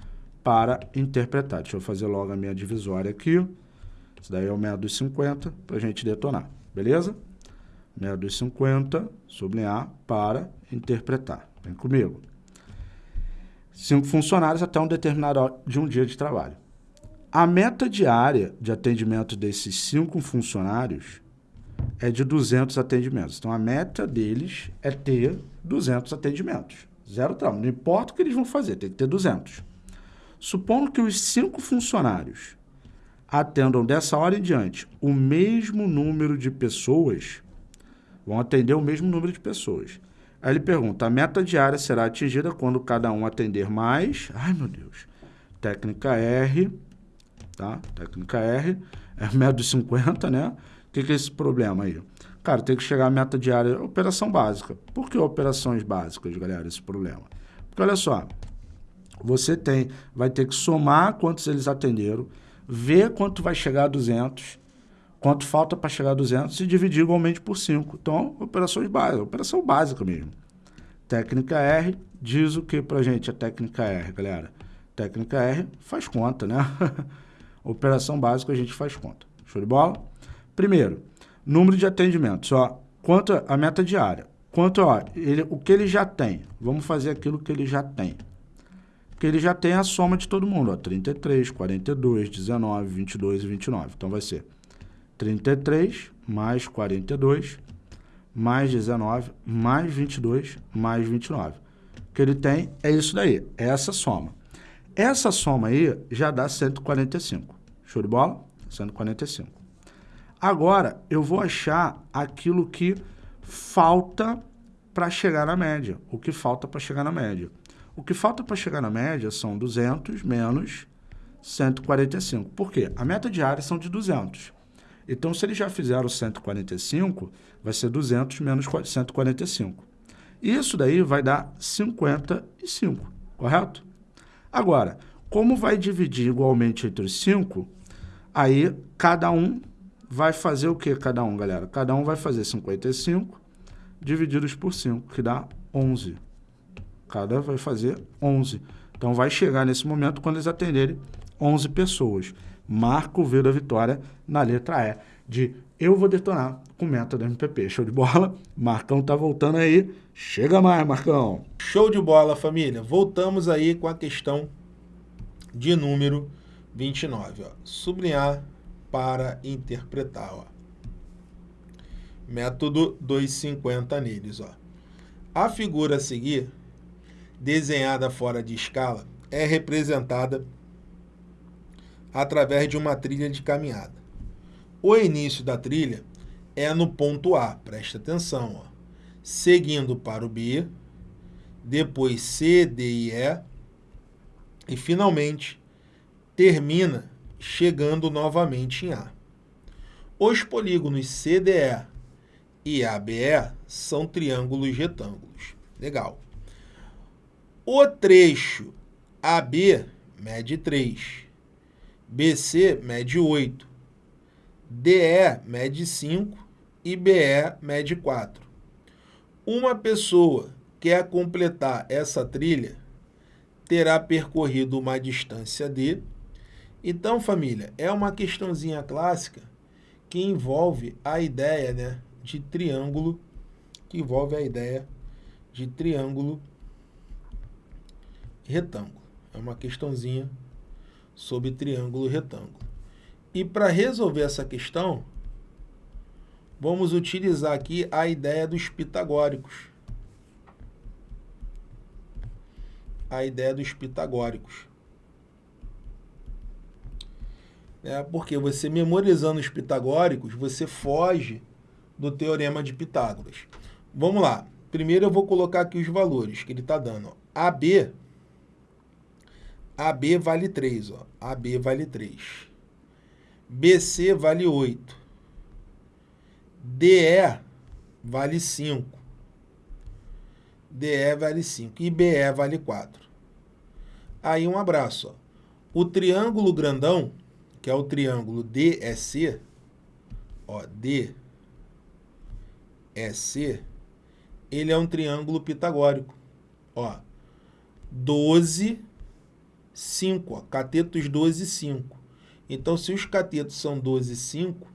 para interpretar. Deixa eu fazer logo a minha divisória aqui. Isso daí é o método dos 50 para a gente detonar. Beleza? Método dos 50, sublinhar para interpretar. Vem comigo. Cinco funcionários até um determinado de um dia de trabalho. A meta diária de atendimento desses cinco funcionários é de 200 atendimentos. Então, a meta deles é ter 200 atendimentos. Zero trauma. Não importa o que eles vão fazer, tem que ter 200. Supondo que os cinco funcionários atendam dessa hora em diante o mesmo número de pessoas, vão atender o mesmo número de pessoas. Aí ele pergunta, a meta diária será atingida quando cada um atender mais... Ai, meu Deus. Técnica R tá? Técnica R, é médio 50, né? O que, que é esse problema aí? Cara, tem que chegar à meta diária, operação básica. Por que operações básicas, galera, esse problema? Porque olha só, você tem, vai ter que somar quantos eles atenderam, ver quanto vai chegar a 200, quanto falta para chegar a 200 e dividir igualmente por 5. Então, operações básicas, operação básica mesmo. Técnica R diz o que para gente a técnica R, galera? Técnica R faz conta, né? Operação básica a gente faz conta. Show de bola? Primeiro, número de atendimentos. Ó, quanto a meta diária. Quanto ó, ele, o que ele já tem. Vamos fazer aquilo que ele já tem. Que ele já tem a soma de todo mundo. Ó, 33, 42, 19, 22 e 29. Então vai ser 33 mais 42 mais 19 mais 22 mais 29. O que ele tem é isso daí, é essa soma. Essa soma aí já dá 145. Show de bola? 145. Agora, eu vou achar aquilo que falta para chegar na média. O que falta para chegar na média. O que falta para chegar na média são 200 menos 145. Por quê? A meta diária são de 200. Então, se eles já fizeram 145, vai ser 200 menos 145. Isso daí vai dar 55, correto? Agora, como vai dividir igualmente entre os cinco, aí cada um vai fazer o que cada um, galera? Cada um vai fazer 55 divididos por 5, que dá 11. Cada vai fazer 11. Então, vai chegar nesse momento quando eles atenderem 11 pessoas. Marca o V da vitória na letra E de eu vou detonar com método MPP. Show de bola? Marcão tá voltando aí. Chega mais, Marcão. Show de bola, família. Voltamos aí com a questão de número 29. Ó. Sublinhar para interpretar. Ó. Método 250 neles. Ó. A figura a seguir, desenhada fora de escala, é representada através de uma trilha de caminhada. O início da trilha é no ponto A, presta atenção, ó. seguindo para o B, depois C, D e E, e finalmente termina chegando novamente em A. Os polígonos CDE e ABE são triângulos retângulos. Legal. O trecho AB mede 3, BC mede 8, DE mede 5 e BE mede 4. Uma pessoa quer completar essa trilha, terá percorrido uma distância D. Então, família, é uma questãozinha clássica que envolve a ideia né, de triângulo, que envolve a ideia de triângulo retângulo. É uma questãozinha sobre triângulo retângulo. E para resolver essa questão, vamos utilizar aqui a ideia dos pitagóricos. A ideia dos pitagóricos. É porque você memorizando os pitagóricos, você foge do teorema de Pitágoras. Vamos lá. Primeiro eu vou colocar aqui os valores que ele está dando. AB, AB vale 3. Ó. AB vale 3. BC vale 8. DE vale 5. DE vale 5. E BE vale 4. Aí um abraço. Ó. O triângulo grandão que é o triângulo DEC, ó, DEC, ele é um triângulo pitagórico. Ó, 12, 5, ó, catetos 12 e 5. Então, se os catetos são 12 e 5,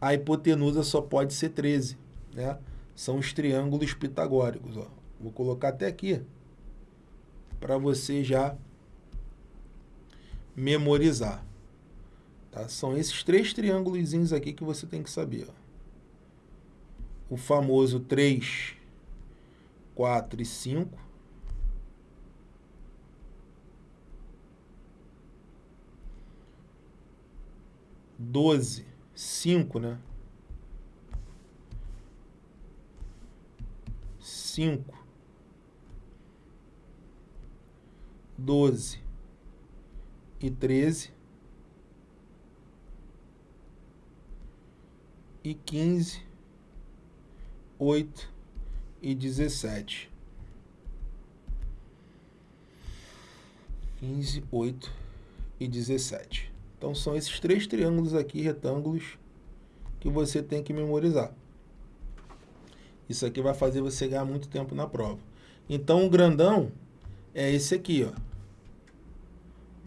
a hipotenusa só pode ser 13, né? São os triângulos pitagóricos, ó. Vou colocar até aqui para você já memorizar. Tá? São esses três triângulos aqui que você tem que saber. Ó. O famoso 3, 4 e 5. Doze, cinco, né? Cinco. doze e treze e quinze, oito e dezessete. Quinze, oito e dezessete. Então são esses três triângulos aqui, retângulos, que você tem que memorizar. Isso aqui vai fazer você ganhar muito tempo na prova. Então o grandão é esse aqui, ó.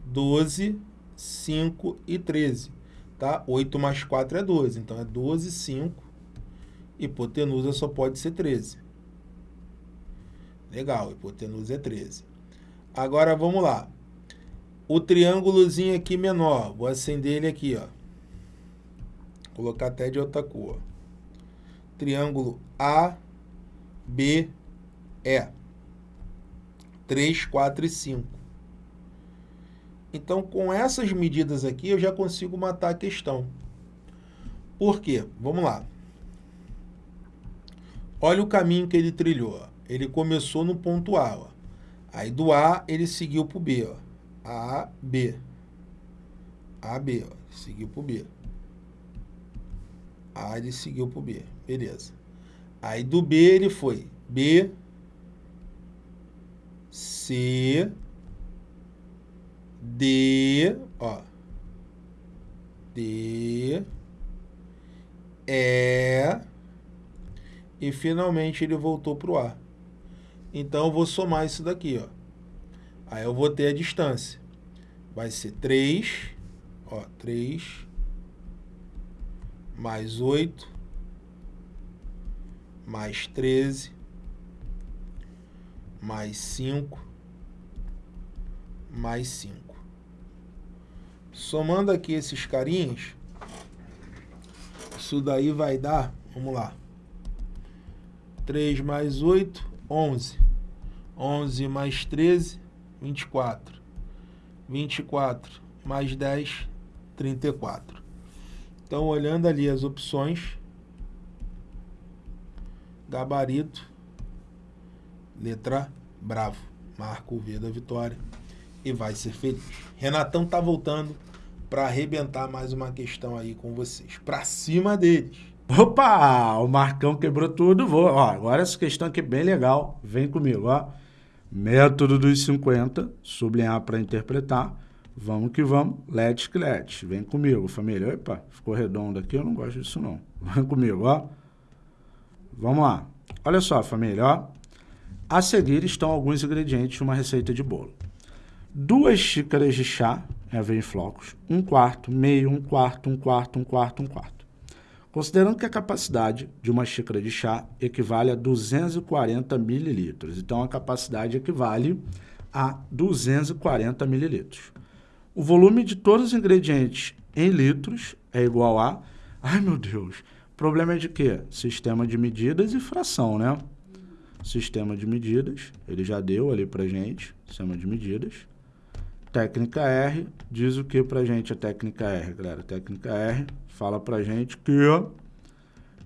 12, 5 e 13. Tá? 8 mais 4 é 12. Então, é 12, 5. Hipotenusa só pode ser 13. Legal, hipotenusa é 13. Agora, vamos lá. O triângulozinho aqui menor. Vou acender ele aqui, ó. Colocar até de outra cor. Triângulo A, B, E. 3, 4 e 5. Então, com essas medidas aqui, eu já consigo matar a questão. Por quê? Vamos lá. Olha o caminho que ele trilhou. Ele começou no ponto A. Ó. Aí do A, ele seguiu para o B. Ó. A, B. A, B. Ó. Seguiu para o B. A, ele seguiu para o B. Beleza. Aí do B, ele foi B, C, D, ó. D, E, e finalmente ele voltou para o A. Então, eu vou somar isso daqui, ó. Aí eu vou ter a distância. Vai ser 3, ó, 3, mais 8, mais 13, mais 5, mais 5. Somando aqui esses carinhos, isso daí vai dar, vamos lá, 3 mais 8, 11. 11 mais 13, 24. 24 mais 10, 34. Então, olhando ali as opções, gabarito, letra bravo, marca o V da vitória e vai ser feliz. Renatão tá voltando para arrebentar mais uma questão aí com vocês. Para cima deles. Opa, o Marcão quebrou tudo. Vou, ó, agora essa questão aqui é bem legal. Vem comigo, ó. Método dos 50, sublinhar para interpretar. Vamos que vamos, let's que let's. Vem comigo, família. Opa, ficou redondo aqui, eu não gosto disso não. Vem comigo, ó. Vamos lá. Olha só, família, ó. A seguir estão alguns ingredientes de uma receita de bolo duas xícaras de chá, é, vem em flocos, um quarto, meio, um quarto, um quarto, um quarto, um quarto. Considerando que a capacidade de uma xícara de chá equivale a 240 mililitros. Então, a capacidade equivale a 240 mililitros. O volume de todos os ingredientes em litros é igual a... Ai, meu Deus! Problema é de quê? Sistema de medidas e fração, né? Sistema de medidas, ele já deu ali pra gente, sistema de medidas. Técnica R diz o que pra gente a técnica R, galera? Técnica R fala pra gente que o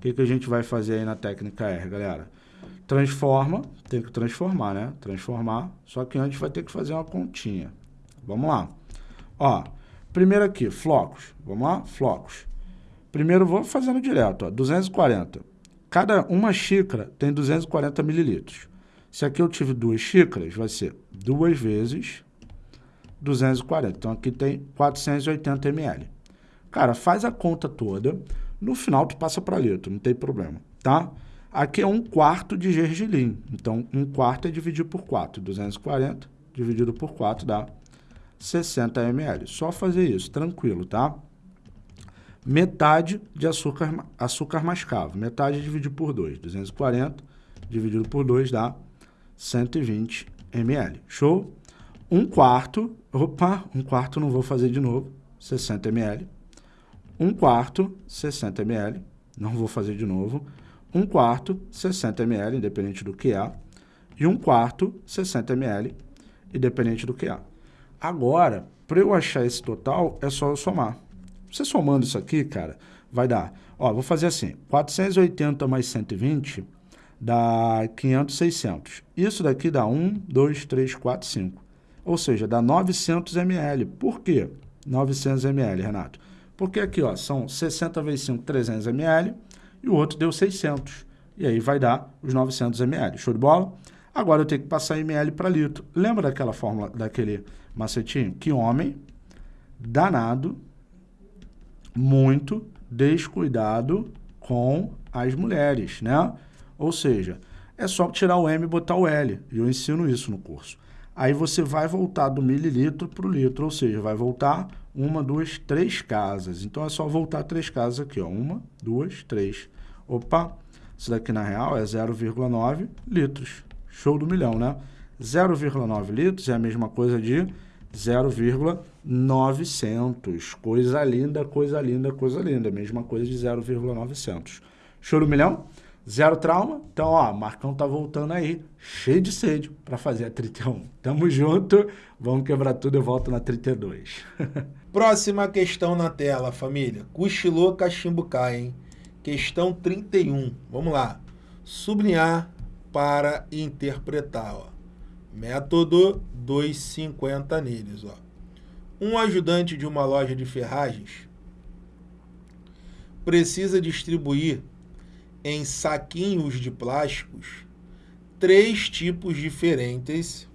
que, que a gente vai fazer aí na técnica R, galera? Transforma, tem que transformar, né? Transformar, só que antes vai ter que fazer uma continha. Vamos lá. Ó, primeiro aqui, flocos. Vamos lá? Flocos. Primeiro vou fazendo direto, ó, 240. Cada uma xícara tem 240 mililitros. Se aqui eu tive duas xícaras, vai ser duas vezes 240. Então, aqui tem 480 ml. Cara, faz a conta toda. No final, tu passa para litro, não tem problema, tá? Aqui é um quarto de gergelim. Então, um quarto é dividido por 4. 240 dividido por 4 dá 60 ml. Só fazer isso, tranquilo, tá? Metade de açúcar, açúcar mascavo. Metade dividido por 2. 240 dividido por 2 dá 120 ml. Show? Um quarto, opa, um quarto não vou fazer de novo, 60 ml. Um quarto, 60 ml, não vou fazer de novo. Um quarto, 60 ml, independente do que é. E um quarto, 60 ml, independente do que é. Agora, para eu achar esse total, é só eu somar. Você somando isso aqui, cara, vai dar... Ó, vou fazer assim, 480 mais 120 dá 500, 600. Isso daqui dá 1, 2, 3, 4, 5. Ou seja, dá 900 ml. Por quê 900 ml, Renato? Porque aqui ó, são 60 vezes 5, 300 ml, e o outro deu 600. E aí vai dar os 900 ml. Show de bola? Agora eu tenho que passar ml para litro. Lembra daquela fórmula, daquele macetinho? Que homem danado, muito descuidado com as mulheres, né? Ou seja, é só tirar o M e botar o L. E eu ensino isso no curso. Aí você vai voltar do mililitro para o litro, ou seja, vai voltar uma, duas, três casas. Então é só voltar três casas aqui, ó. Uma, duas, três. Opa, isso daqui na real é 0,9 litros. Show do milhão, né? 0,9 litros é a mesma coisa de 0,900. Coisa linda, coisa linda, coisa linda. Mesma coisa de 0,900. Show do milhão? Zero trauma. Então, ó, Marcão tá voltando aí, cheio de sede para fazer a 31. Tamo junto, vamos quebrar tudo, eu volto na 32. Próxima questão na tela, família. Cochilou, cachimbo hein? Questão 31. Vamos lá. Sublinhar para interpretar, ó. Método 250 neles, ó. Um ajudante de uma loja de ferragens precisa distribuir em saquinhos de plásticos três tipos diferentes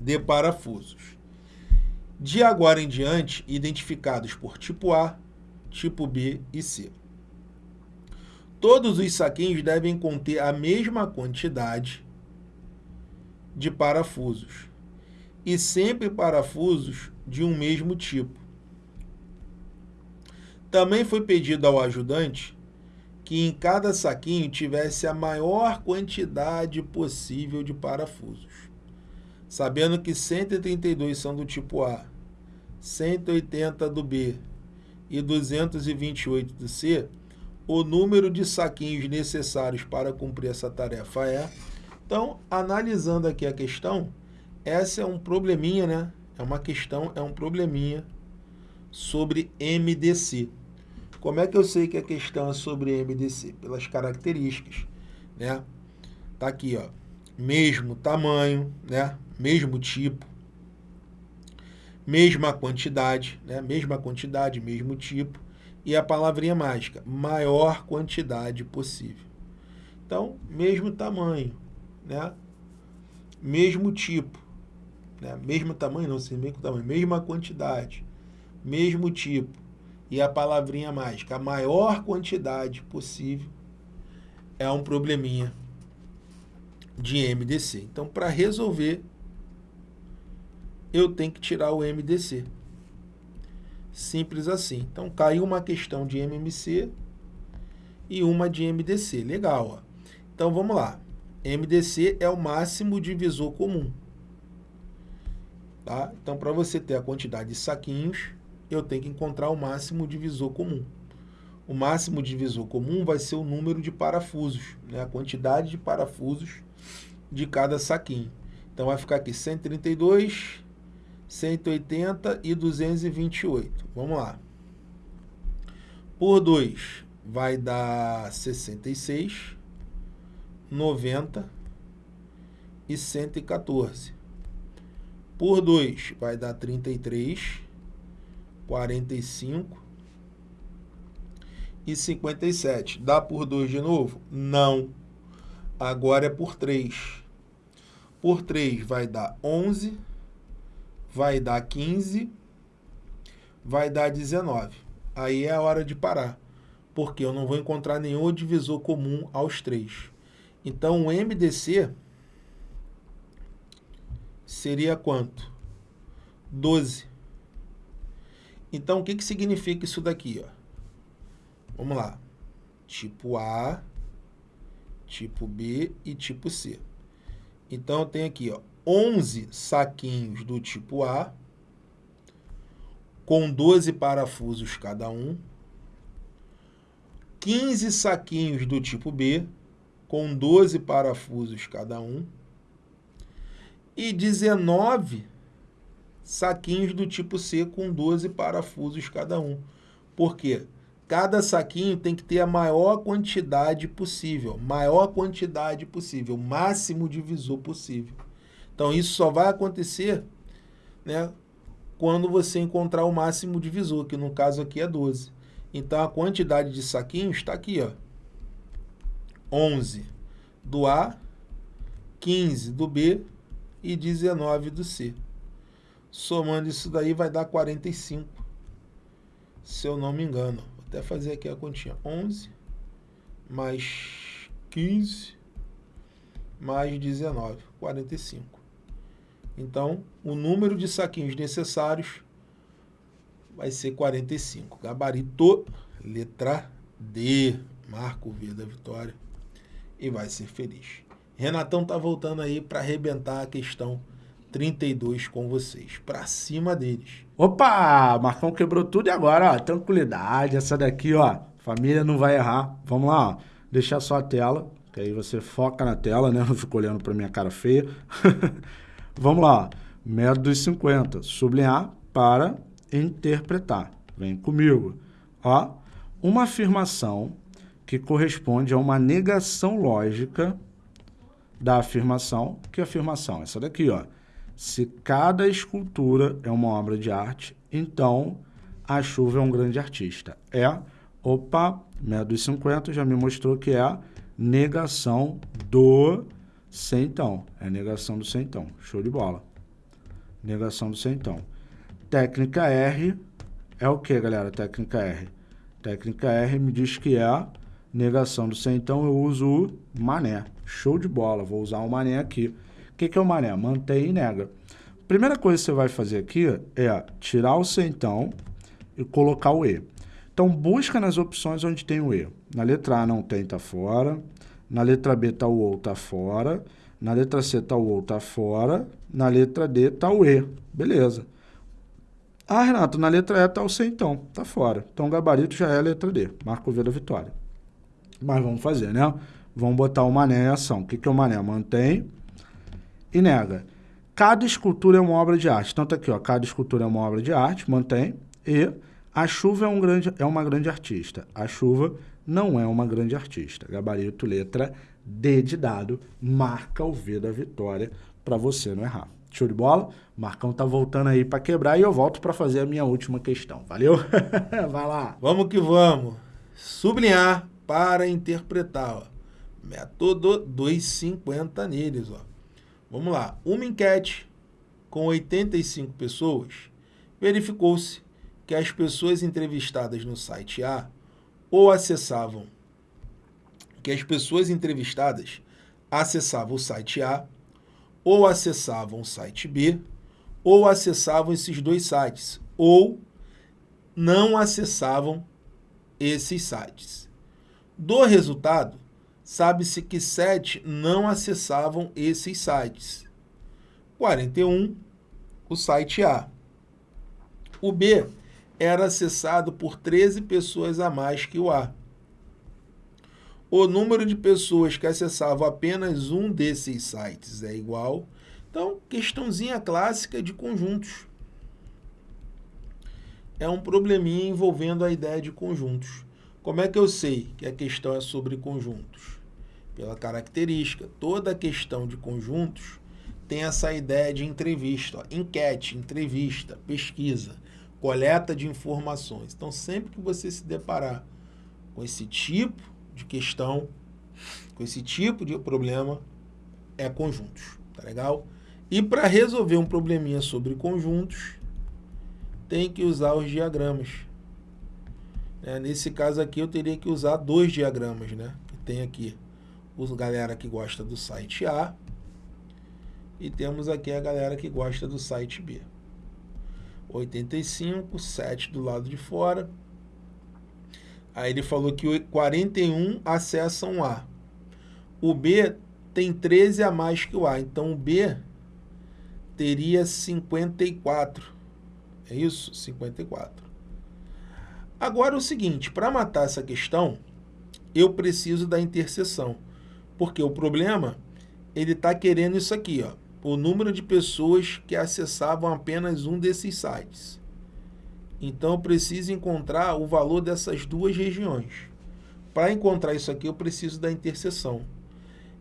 de parafusos. De agora em diante, identificados por tipo A, tipo B e C. Todos os saquinhos devem conter a mesma quantidade de parafusos e sempre parafusos de um mesmo tipo. Também foi pedido ao ajudante que em cada saquinho tivesse a maior quantidade possível de parafusos. Sabendo que 132 são do tipo A, 180 do B e 228 do C, o número de saquinhos necessários para cumprir essa tarefa é... Então, analisando aqui a questão, essa é um probleminha, né? É uma questão, é um probleminha sobre MDC. Como é que eu sei que a questão é sobre MDC? Pelas características, né? Tá aqui, ó. Mesmo tamanho, né? Mesmo tipo. Mesma quantidade, né? Mesma quantidade, mesmo tipo. E a palavrinha mágica, maior quantidade possível. Então, mesmo tamanho, né? Mesmo tipo, né? Mesmo tamanho, não sei mesmo tamanho, mesma quantidade, mesmo tipo e a palavrinha mágica, a maior quantidade possível, é um probleminha de MDC. Então, para resolver, eu tenho que tirar o MDC. Simples assim. Então, caiu uma questão de MMC e uma de MDC. Legal, ó. Então, vamos lá. MDC é o máximo divisor comum. Tá? Então, para você ter a quantidade de saquinhos, eu tenho que encontrar o máximo divisor comum. O máximo divisor comum vai ser o número de parafusos, né? a quantidade de parafusos de cada saquinho. Então vai ficar aqui 132, 180 e 228. Vamos lá. Por 2 vai dar 66, 90 e 114. Por 2 vai dar 33, 45 e 57. Dá por 2 de novo? Não. Agora é por 3. Por 3 vai dar 11, vai dar 15, vai dar 19. Aí é a hora de parar, porque eu não vou encontrar nenhum divisor comum aos três. Então, o MDC seria quanto? 12. Então, o que, que significa isso daqui? Ó? Vamos lá. Tipo A, tipo B e tipo C. Então, eu tenho aqui ó, 11 saquinhos do tipo A, com 12 parafusos cada um. 15 saquinhos do tipo B, com 12 parafusos cada um. E 19 saquinhos do tipo C, com 12 parafusos cada um. Por quê? Cada saquinho tem que ter a maior quantidade possível, maior quantidade possível, máximo divisor possível. Então, isso só vai acontecer né, quando você encontrar o máximo divisor, que no caso aqui é 12. Então, a quantidade de saquinhos está aqui, ó. 11 do A, 15 do B e 19 do C. Somando isso daí vai dar 45, se eu não me engano. Vou até fazer aqui a continha. 11 mais 15 mais 19, 45. Então, o número de saquinhos necessários vai ser 45. Gabarito, letra D. Marco V da vitória. E vai ser feliz. Renatão tá voltando aí para arrebentar a questão 32 com vocês. Para cima deles. Opa! Marcão quebrou tudo e agora, ó, tranquilidade. Essa daqui, ó, família não vai errar. Vamos lá, ó. Deixar só a tela, que aí você foca na tela, né? Não fica olhando para minha cara feia. Vamos lá. Método dos 50. Sublinhar para interpretar. Vem comigo. Ó, uma afirmação que corresponde a uma negação lógica da afirmação. Que afirmação? Essa daqui, ó. Se cada escultura é uma obra de arte, então a chuva é um grande artista. É, opa, método dos 50 já me mostrou que é a negação do centão. É negação do centão. Show de bola. Negação do centão. Técnica R é o que, galera? Técnica R. Técnica R me diz que é negação do centão. Eu uso o mané. Show de bola. Vou usar o mané aqui. O que, que é o mané? Mantém e nega. Primeira coisa que você vai fazer aqui é tirar o centão e colocar o E. Então, busca nas opções onde tem o E. Na letra A não tem, tá fora. Na letra B está o OU, está fora. Na letra C está o OU, está fora. Na letra D está o E. Beleza. Ah, Renato, na letra E está o C, então. Está fora. Então, o gabarito já é a letra D. Marco V da vitória. Mas vamos fazer, né? Vamos botar o mané em ação. O que, que é o mané? Mantém e nega. Cada escultura é uma obra de arte. Então, tá aqui, ó. Cada escultura é uma obra de arte. Mantém. E a chuva é, um grande, é uma grande artista. A chuva não é uma grande artista. Gabarito, letra D de dado, marca o V da vitória para você não errar. Show de bola? Marcão tá voltando aí para quebrar e eu volto para fazer a minha última questão. Valeu? Vai lá. Vamos que vamos. Sublinhar para interpretar. Ó. Método 250 neles. Ó. Vamos lá. Uma enquete com 85 pessoas verificou-se que as pessoas entrevistadas no site A ou acessavam, que as pessoas entrevistadas acessavam o site A, ou acessavam o site B, ou acessavam esses dois sites, ou não acessavam esses sites. Do resultado, sabe-se que 7 não acessavam esses sites. 41, o site A. O B era acessado por 13 pessoas a mais que o A. O número de pessoas que acessavam apenas um desses sites é igual. Então, questãozinha clássica de conjuntos. É um probleminha envolvendo a ideia de conjuntos. Como é que eu sei que a questão é sobre conjuntos? Pela característica. Toda questão de conjuntos tem essa ideia de entrevista, ó, enquete, entrevista, pesquisa coleta de informações. Então, sempre que você se deparar com esse tipo de questão, com esse tipo de problema, é conjuntos, tá legal? E para resolver um probleminha sobre conjuntos, tem que usar os diagramas. É, nesse caso aqui eu teria que usar dois diagramas, né? Que tem aqui os galera que gosta do site A e temos aqui a galera que gosta do site B. 85, 7 do lado de fora. Aí ele falou que 41 acessam A. O B tem 13 a mais que o A, então o B teria 54. É isso? 54. Agora o seguinte, para matar essa questão, eu preciso da interseção. Porque o problema, ele está querendo isso aqui, ó, o número de pessoas que acessavam apenas um desses sites. Então eu preciso encontrar o valor dessas duas regiões. Para encontrar isso aqui, eu preciso da interseção.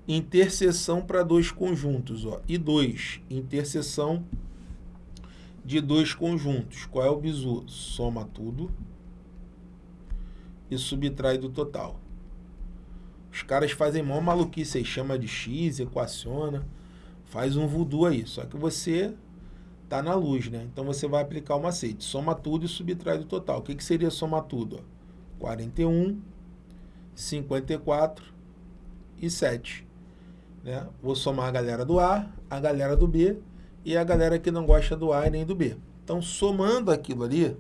Interseção para dois conjuntos, ó, e dois, interseção de dois conjuntos. Qual é o bizu? Soma tudo e subtrai do total. Os caras fazem mó maluquice aí, chama de x, equaciona, faz um voodoo aí. Só que você tá na luz, né? Então você vai aplicar o macete, soma tudo e subtrai do total. O que, que seria somar tudo? Ó? 41, 54 e 7. Né? Vou somar a galera do A, a galera do B e a galera que não gosta do A e nem do B. Então, somando aquilo ali,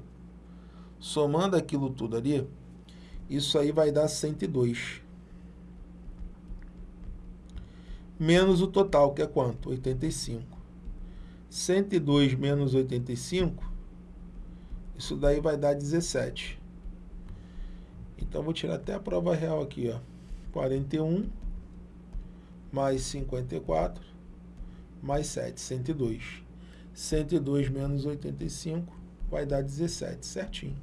somando aquilo tudo ali, isso aí vai dar 102. Menos o total, que é quanto? 85. 102 menos 85, isso daí vai dar 17. Então, vou tirar até a prova real aqui, ó. 41 mais 54 mais 7, 102. 102 menos 85 vai dar 17, certinho.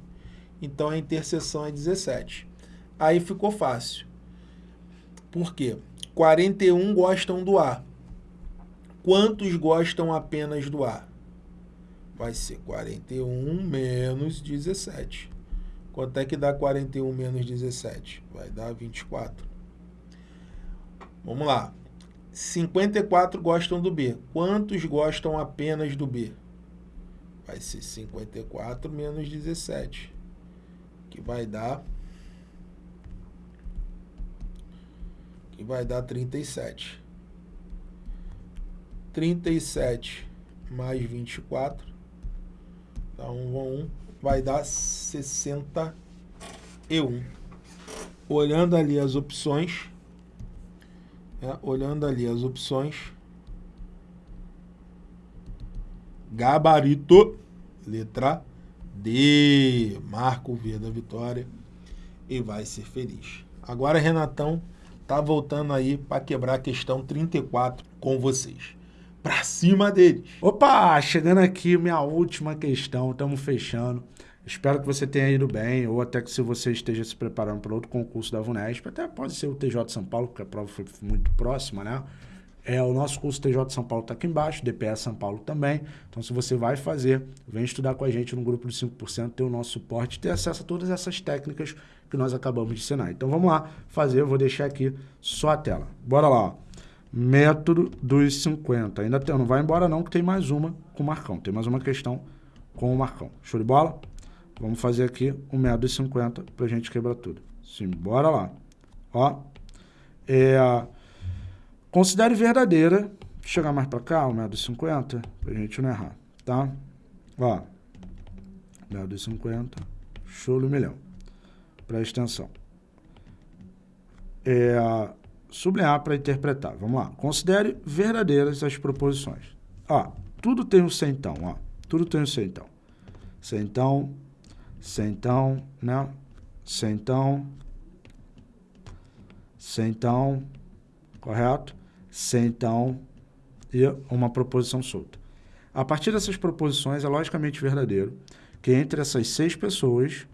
Então a interseção é 17. Aí ficou fácil. Por quê? 41 gostam do A. Quantos gostam apenas do A? Vai ser 41 menos 17. Quanto é que dá 41 menos 17? Vai dar 24. Vamos lá. 54 gostam do B. Quantos gostam apenas do B? Vai ser 54 menos 17 que vai dar que vai dar 37. 37 mais 24 dá 1 a 1 vai dar 61. Olhando ali as opções, é, olhando ali as opções, gabarito, letra D, marca o V da vitória e vai ser feliz. Agora, Renatão tá voltando aí para quebrar a questão 34 com vocês. Para cima deles. Opa, chegando aqui minha última questão, estamos fechando. Espero que você tenha ido bem, ou até que se você esteja se preparando para outro concurso da VUNESP, até pode ser o TJ São Paulo, porque a prova foi muito próxima, né? É, o nosso curso TJ São Paulo está aqui embaixo, DPS São Paulo também. Então, se você vai fazer, vem estudar com a gente no grupo de 5%, ter o nosso suporte, ter acesso a todas essas técnicas que nós acabamos de ensinar. Então, vamos lá fazer, eu vou deixar aqui só a tela. Bora lá, ó. Método dos 50. Ainda tem, não vai embora não, que tem mais uma com o Marcão. Tem mais uma questão com o Marcão. Show de bola? Vamos fazer aqui o método dos 50 para a gente quebrar tudo. Sim, bora lá. Ó, é... Considere verdadeira. Chegar mais para cá, o método 50, para a gente não errar, tá? Ó, método 50, show do milhão. Presta atenção. É, sublinhar para interpretar. Vamos lá. Considere verdadeiras as proposições. Ó, tudo tem um centão, ó. Tudo tem um centão. Centão, centão, né? Centão, centão, correto? Então e uma proposição solta. A partir dessas proposições, é logicamente verdadeiro que entre essas seis pessoas,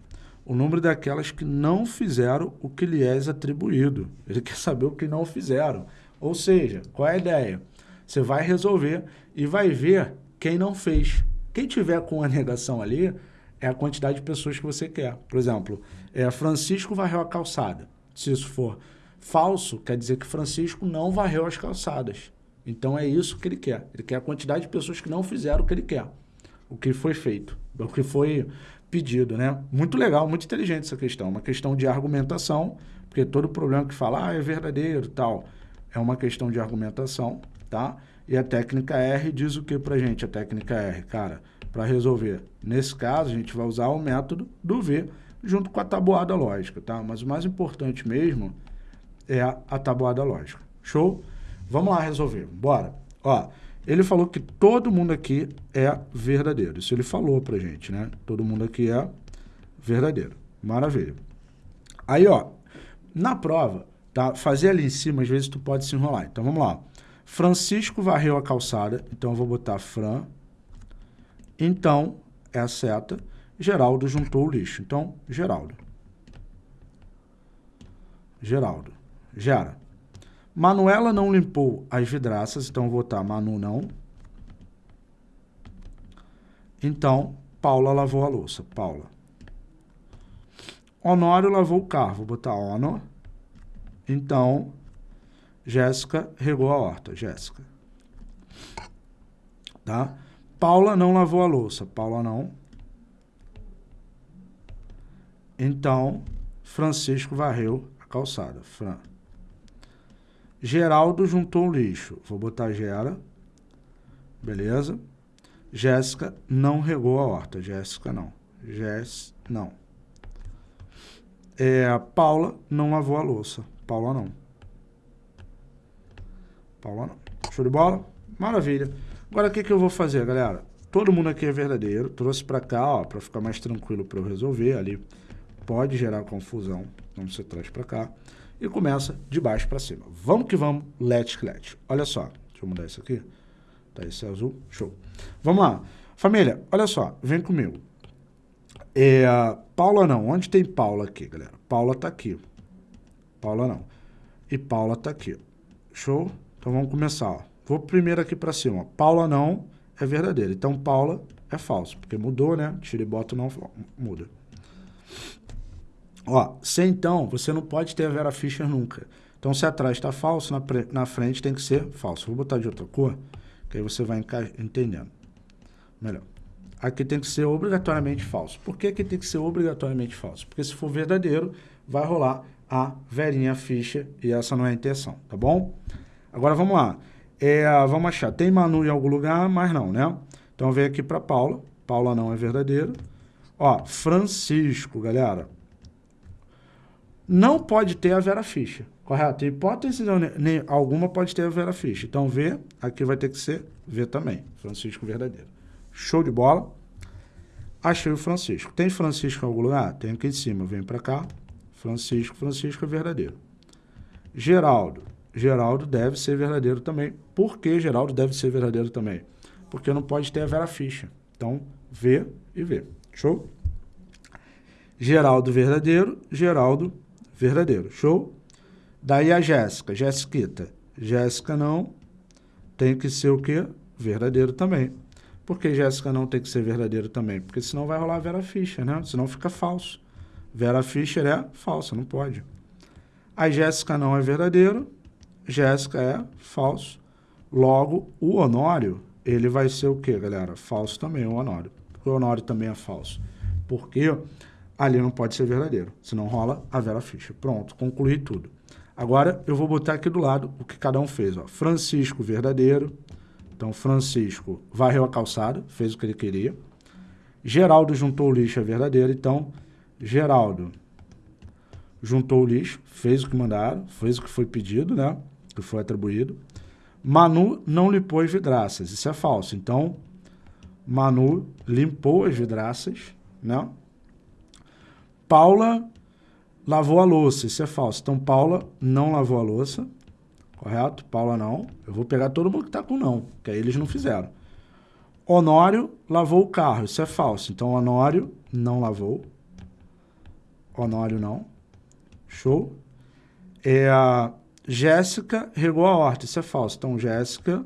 o número daquelas que não fizeram o que lhe é atribuído. Ele quer saber o que não fizeram. Ou seja, qual é a ideia? Você vai resolver e vai ver quem não fez. Quem tiver com a negação ali é a quantidade de pessoas que você quer. Por exemplo, é, Francisco varreu a calçada. Se isso for Falso quer dizer que Francisco não varreu as calçadas. Então é isso que ele quer. Ele quer a quantidade de pessoas que não fizeram o que ele quer, o que foi feito. o que foi pedido, né? Muito legal, muito inteligente essa questão. Uma questão de argumentação, porque todo problema que fala, ah, é verdadeiro tal, é uma questão de argumentação, tá? E a técnica R diz o que pra gente, a técnica R? Cara, para resolver, nesse caso, a gente vai usar o método do V junto com a tabuada lógica, tá? Mas o mais importante mesmo é a, tabuada lógica. Show? Vamos lá resolver. Bora. Ó, ele falou que todo mundo aqui é verdadeiro. Isso ele falou pra gente, né? Todo mundo aqui é verdadeiro. Maravilha. Aí, ó, na prova, tá? Fazer ali em cima, às vezes tu pode se enrolar. Então, vamos lá. Francisco varreu a calçada, então eu vou botar Fran. Então, é a seta. Geraldo juntou o lixo. Então, Geraldo. Geraldo. Gera. Manuela não limpou as vidraças, então vou botar Manu não. Então, Paula lavou a louça. Paula. Honório lavou o carro, vou botar Honor. Então, Jéssica regou a horta. Jéssica. Tá? Paula não lavou a louça. Paula não. Então, Francisco varreu a calçada. Fran. Geraldo juntou lixo. Vou botar Gera. Beleza. Jéssica não regou a horta. Jéssica não. Jess, não. É, Paula não lavou a louça. Paula não. Paula não. Show de bola? Maravilha. Agora, o que, que eu vou fazer, galera? Todo mundo aqui é verdadeiro. Trouxe para cá, ó, para ficar mais tranquilo para eu resolver. Ali pode gerar confusão. Então, você traz para cá e começa de baixo para cima. Vamos que vamos, let's let. Olha só, deixa eu mudar isso aqui. Tá, esse é azul, show. Vamos lá. Família, olha só, vem comigo. É, Paula não, onde tem Paula aqui, galera? Paula tá aqui. Paula não. E Paula tá aqui. Show? Então vamos começar, ó. Vou primeiro aqui para cima. Paula não é verdadeira. Então Paula é falso, porque mudou, né? Tira e bota não muda. Ó, se então, você não pode ter a Vera Fischer nunca. Então, se atrás está falso, na, na frente tem que ser falso. Vou botar de outra cor, que aí você vai entendendo. Melhor. Aqui tem que ser obrigatoriamente falso. Por que aqui tem que ser obrigatoriamente falso? Porque se for verdadeiro, vai rolar a Verinha Fischer e essa não é a intenção, tá bom? Agora vamos lá. É, vamos achar. Tem Manu em algum lugar, mas não, né? Então vem aqui para Paula. Paula não é verdadeiro. Ó, Francisco, galera não pode ter a Vera Fischer, correto? Hipótese nem alguma pode ter a Vera Fischer. Então, V, aqui vai ter que ser V também, Francisco Verdadeiro. Show de bola. Achei o Francisco. Tem Francisco em algum lugar? Tem aqui em cima, vem para cá. Francisco, Francisco é verdadeiro. Geraldo. Geraldo deve ser verdadeiro também. Por que Geraldo deve ser verdadeiro também? Porque não pode ter a Vera Fischer. Então, V e V. Show? Geraldo verdadeiro, Geraldo. Show? Daí a Jéssica, Jéssiquita. Jéssica não tem que ser o quê? Verdadeiro também. Por que Jéssica não tem que ser verdadeiro também? Porque senão vai rolar Vera Fischer, né? Senão fica falso. Vera Fischer é falsa, não pode. A Jéssica não é verdadeiro, Jéssica é falso. Logo, o Honório, ele vai ser o quê, galera? Falso também, o Honório. Porque o Honório também é falso. Porque ali não pode ser verdadeiro. Senão rola a Vera Fischer. Pronto, concluí tudo. Agora eu vou botar aqui do lado o que cada um fez. Ó. Francisco, verdadeiro. Então, Francisco varreu a calçada, fez o que ele queria. Geraldo juntou o lixo, é verdadeiro. Então, Geraldo juntou o lixo, fez o que mandaram, fez o que foi pedido, né? Que foi atribuído. Manu não limpou as vidraças, isso é falso. Então, Manu limpou as vidraças, né? Paula lavou a louça, isso é falso. Então, Paula não lavou a louça, correto? Paula não. Eu vou pegar todo mundo que está com não, que aí eles não fizeram. Honório lavou o carro, isso é falso. Então, Honório não lavou. Honório não. Show. É, Jéssica regou a horta, isso é falso. Então, Jéssica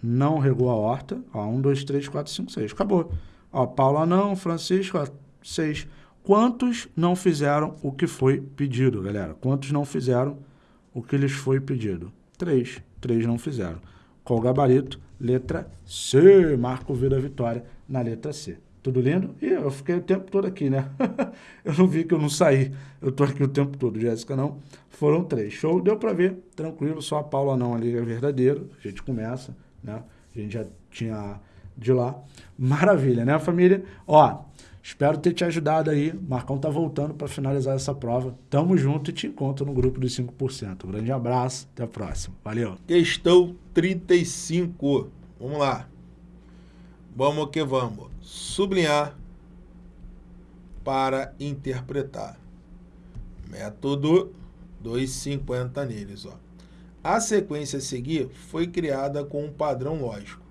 não regou a horta. Ó, um, dois, três, quatro, cinco, seis. Acabou. Ó, Paula não, Francisco, ó, seis. Quantos não fizeram o que foi pedido, galera? Quantos não fizeram o que lhes foi pedido? Três. Três não fizeram. Qual o gabarito? Letra C. Marco V da vitória na letra C. Tudo lindo? E eu fiquei o tempo todo aqui, né? eu não vi que eu não saí. Eu tô aqui o tempo todo. Jéssica não. Foram três. Show? Deu para ver. Tranquilo. Só a Paula não ali é verdadeiro. A gente começa, né? A gente já tinha de lá. Maravilha, né, família? Ó, espero ter te ajudado aí. Marcão tá voltando para finalizar essa prova. Tamo junto e te encontro no grupo dos 5%. Um grande abraço. Até a próxima. Valeu. Questão 35. Vamos lá. Vamos que vamos. Sublinhar para interpretar. Método 250 neles. Ó. A sequência a seguir foi criada com um padrão lógico.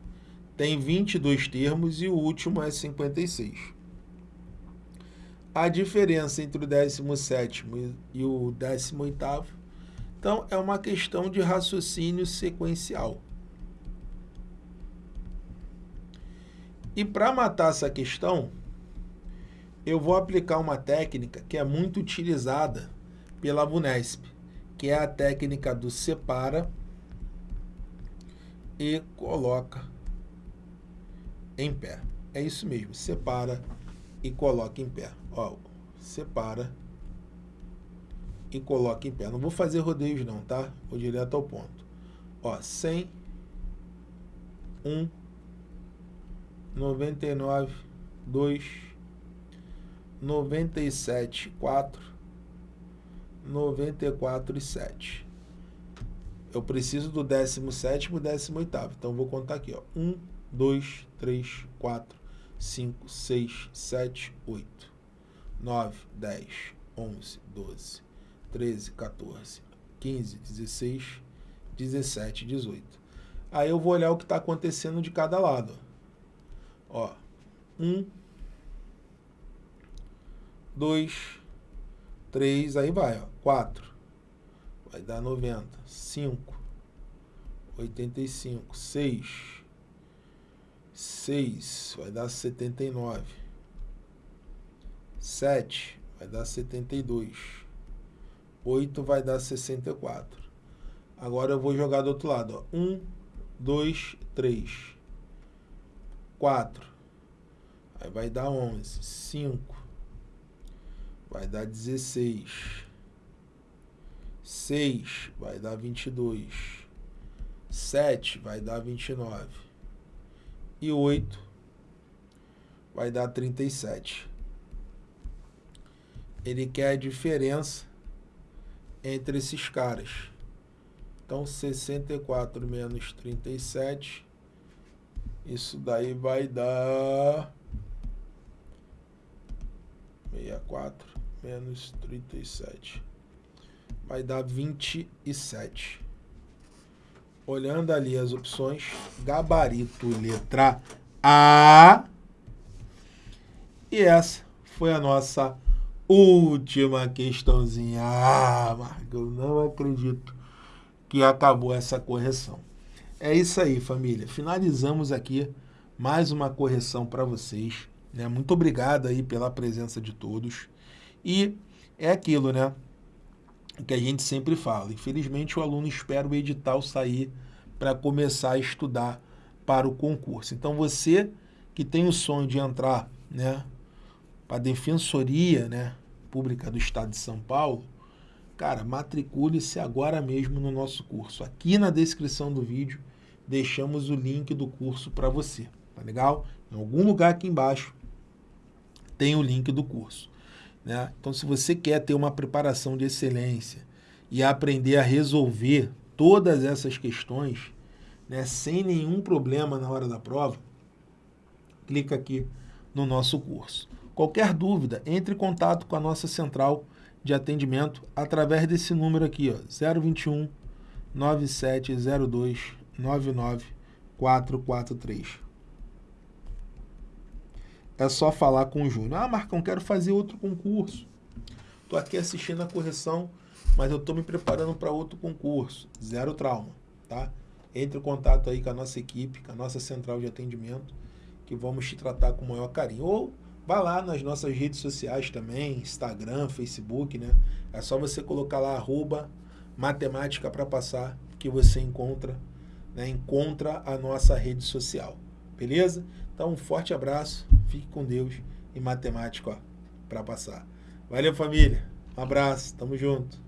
Tem 22 termos e o último é 56. A diferença entre o 17 e o 18 então é uma questão de raciocínio sequencial. E para matar essa questão, eu vou aplicar uma técnica que é muito utilizada pela Vunesp, que é a técnica do separa e coloca em pé. É isso mesmo, separa e coloca em pé. Ó, separa e coloca em pé. Não vou fazer rodeios não, tá? Vou direto ao ponto. Ó, 100, 1, 99, 2, 97, 4, 94 e 7. Eu preciso do 17 e 18. Então, vou contar aqui. Ó. 1, 2, 3, 4, 5, 6, 7, 8, 9, 10, 11, 12, 13, 14, 15, 16, 17, 18. Aí eu vou olhar o que está acontecendo de cada lado. Ó, um, dois, três, aí vai, ó, quatro, vai dar noventa, cinco, oitenta e cinco, seis, seis, vai dar setenta e nove, sete, vai dar setenta e dois, oito vai dar sessenta e quatro. Agora eu vou jogar do outro lado, ó, um, dois, três 4. Aí vai dar 11. 5. Vai dar 16. 6 vai dar 22. 7 vai dar 29. E 8 vai dar 37. Ele quer a diferença entre esses caras. Então, 64 menos 37 isso daí vai dar 64 menos 37. Vai dar 27. Olhando ali as opções, gabarito letra A. E essa foi a nossa última questãozinha. Ah, Marco, eu não acredito que acabou essa correção. É isso aí, família. Finalizamos aqui mais uma correção para vocês. Né? Muito obrigado aí pela presença de todos. E é aquilo, né? Que a gente sempre fala. Infelizmente, o aluno espera o edital sair para começar a estudar para o concurso. Então, você que tem o sonho de entrar né, para a Defensoria né, Pública do Estado de São Paulo, Cara, matricule-se agora mesmo no nosso curso. Aqui na descrição do vídeo deixamos o link do curso para você, tá legal? Em algum lugar aqui embaixo tem o link do curso. Né? Então, se você quer ter uma preparação de excelência e aprender a resolver todas essas questões né, sem nenhum problema na hora da prova, clica aqui no nosso curso. Qualquer dúvida, entre em contato com a nossa central de atendimento através desse número aqui, ó, 021 9702 99443. É só falar com o Júnior. Ah, Marcão, quero fazer outro concurso. Estou aqui assistindo a correção, mas eu estou me preparando para outro concurso. Zero trauma, tá? Entre em contato aí com a nossa equipe, com a nossa central de atendimento, que vamos te tratar com o maior carinho. Ou Vá lá nas nossas redes sociais também, Instagram, Facebook, né? É só você colocar lá arroba matemática para passar que você encontra né, encontra a nossa rede social. Beleza? Então, um forte abraço, fique com Deus e matemática para passar. Valeu, família. Um abraço, tamo junto.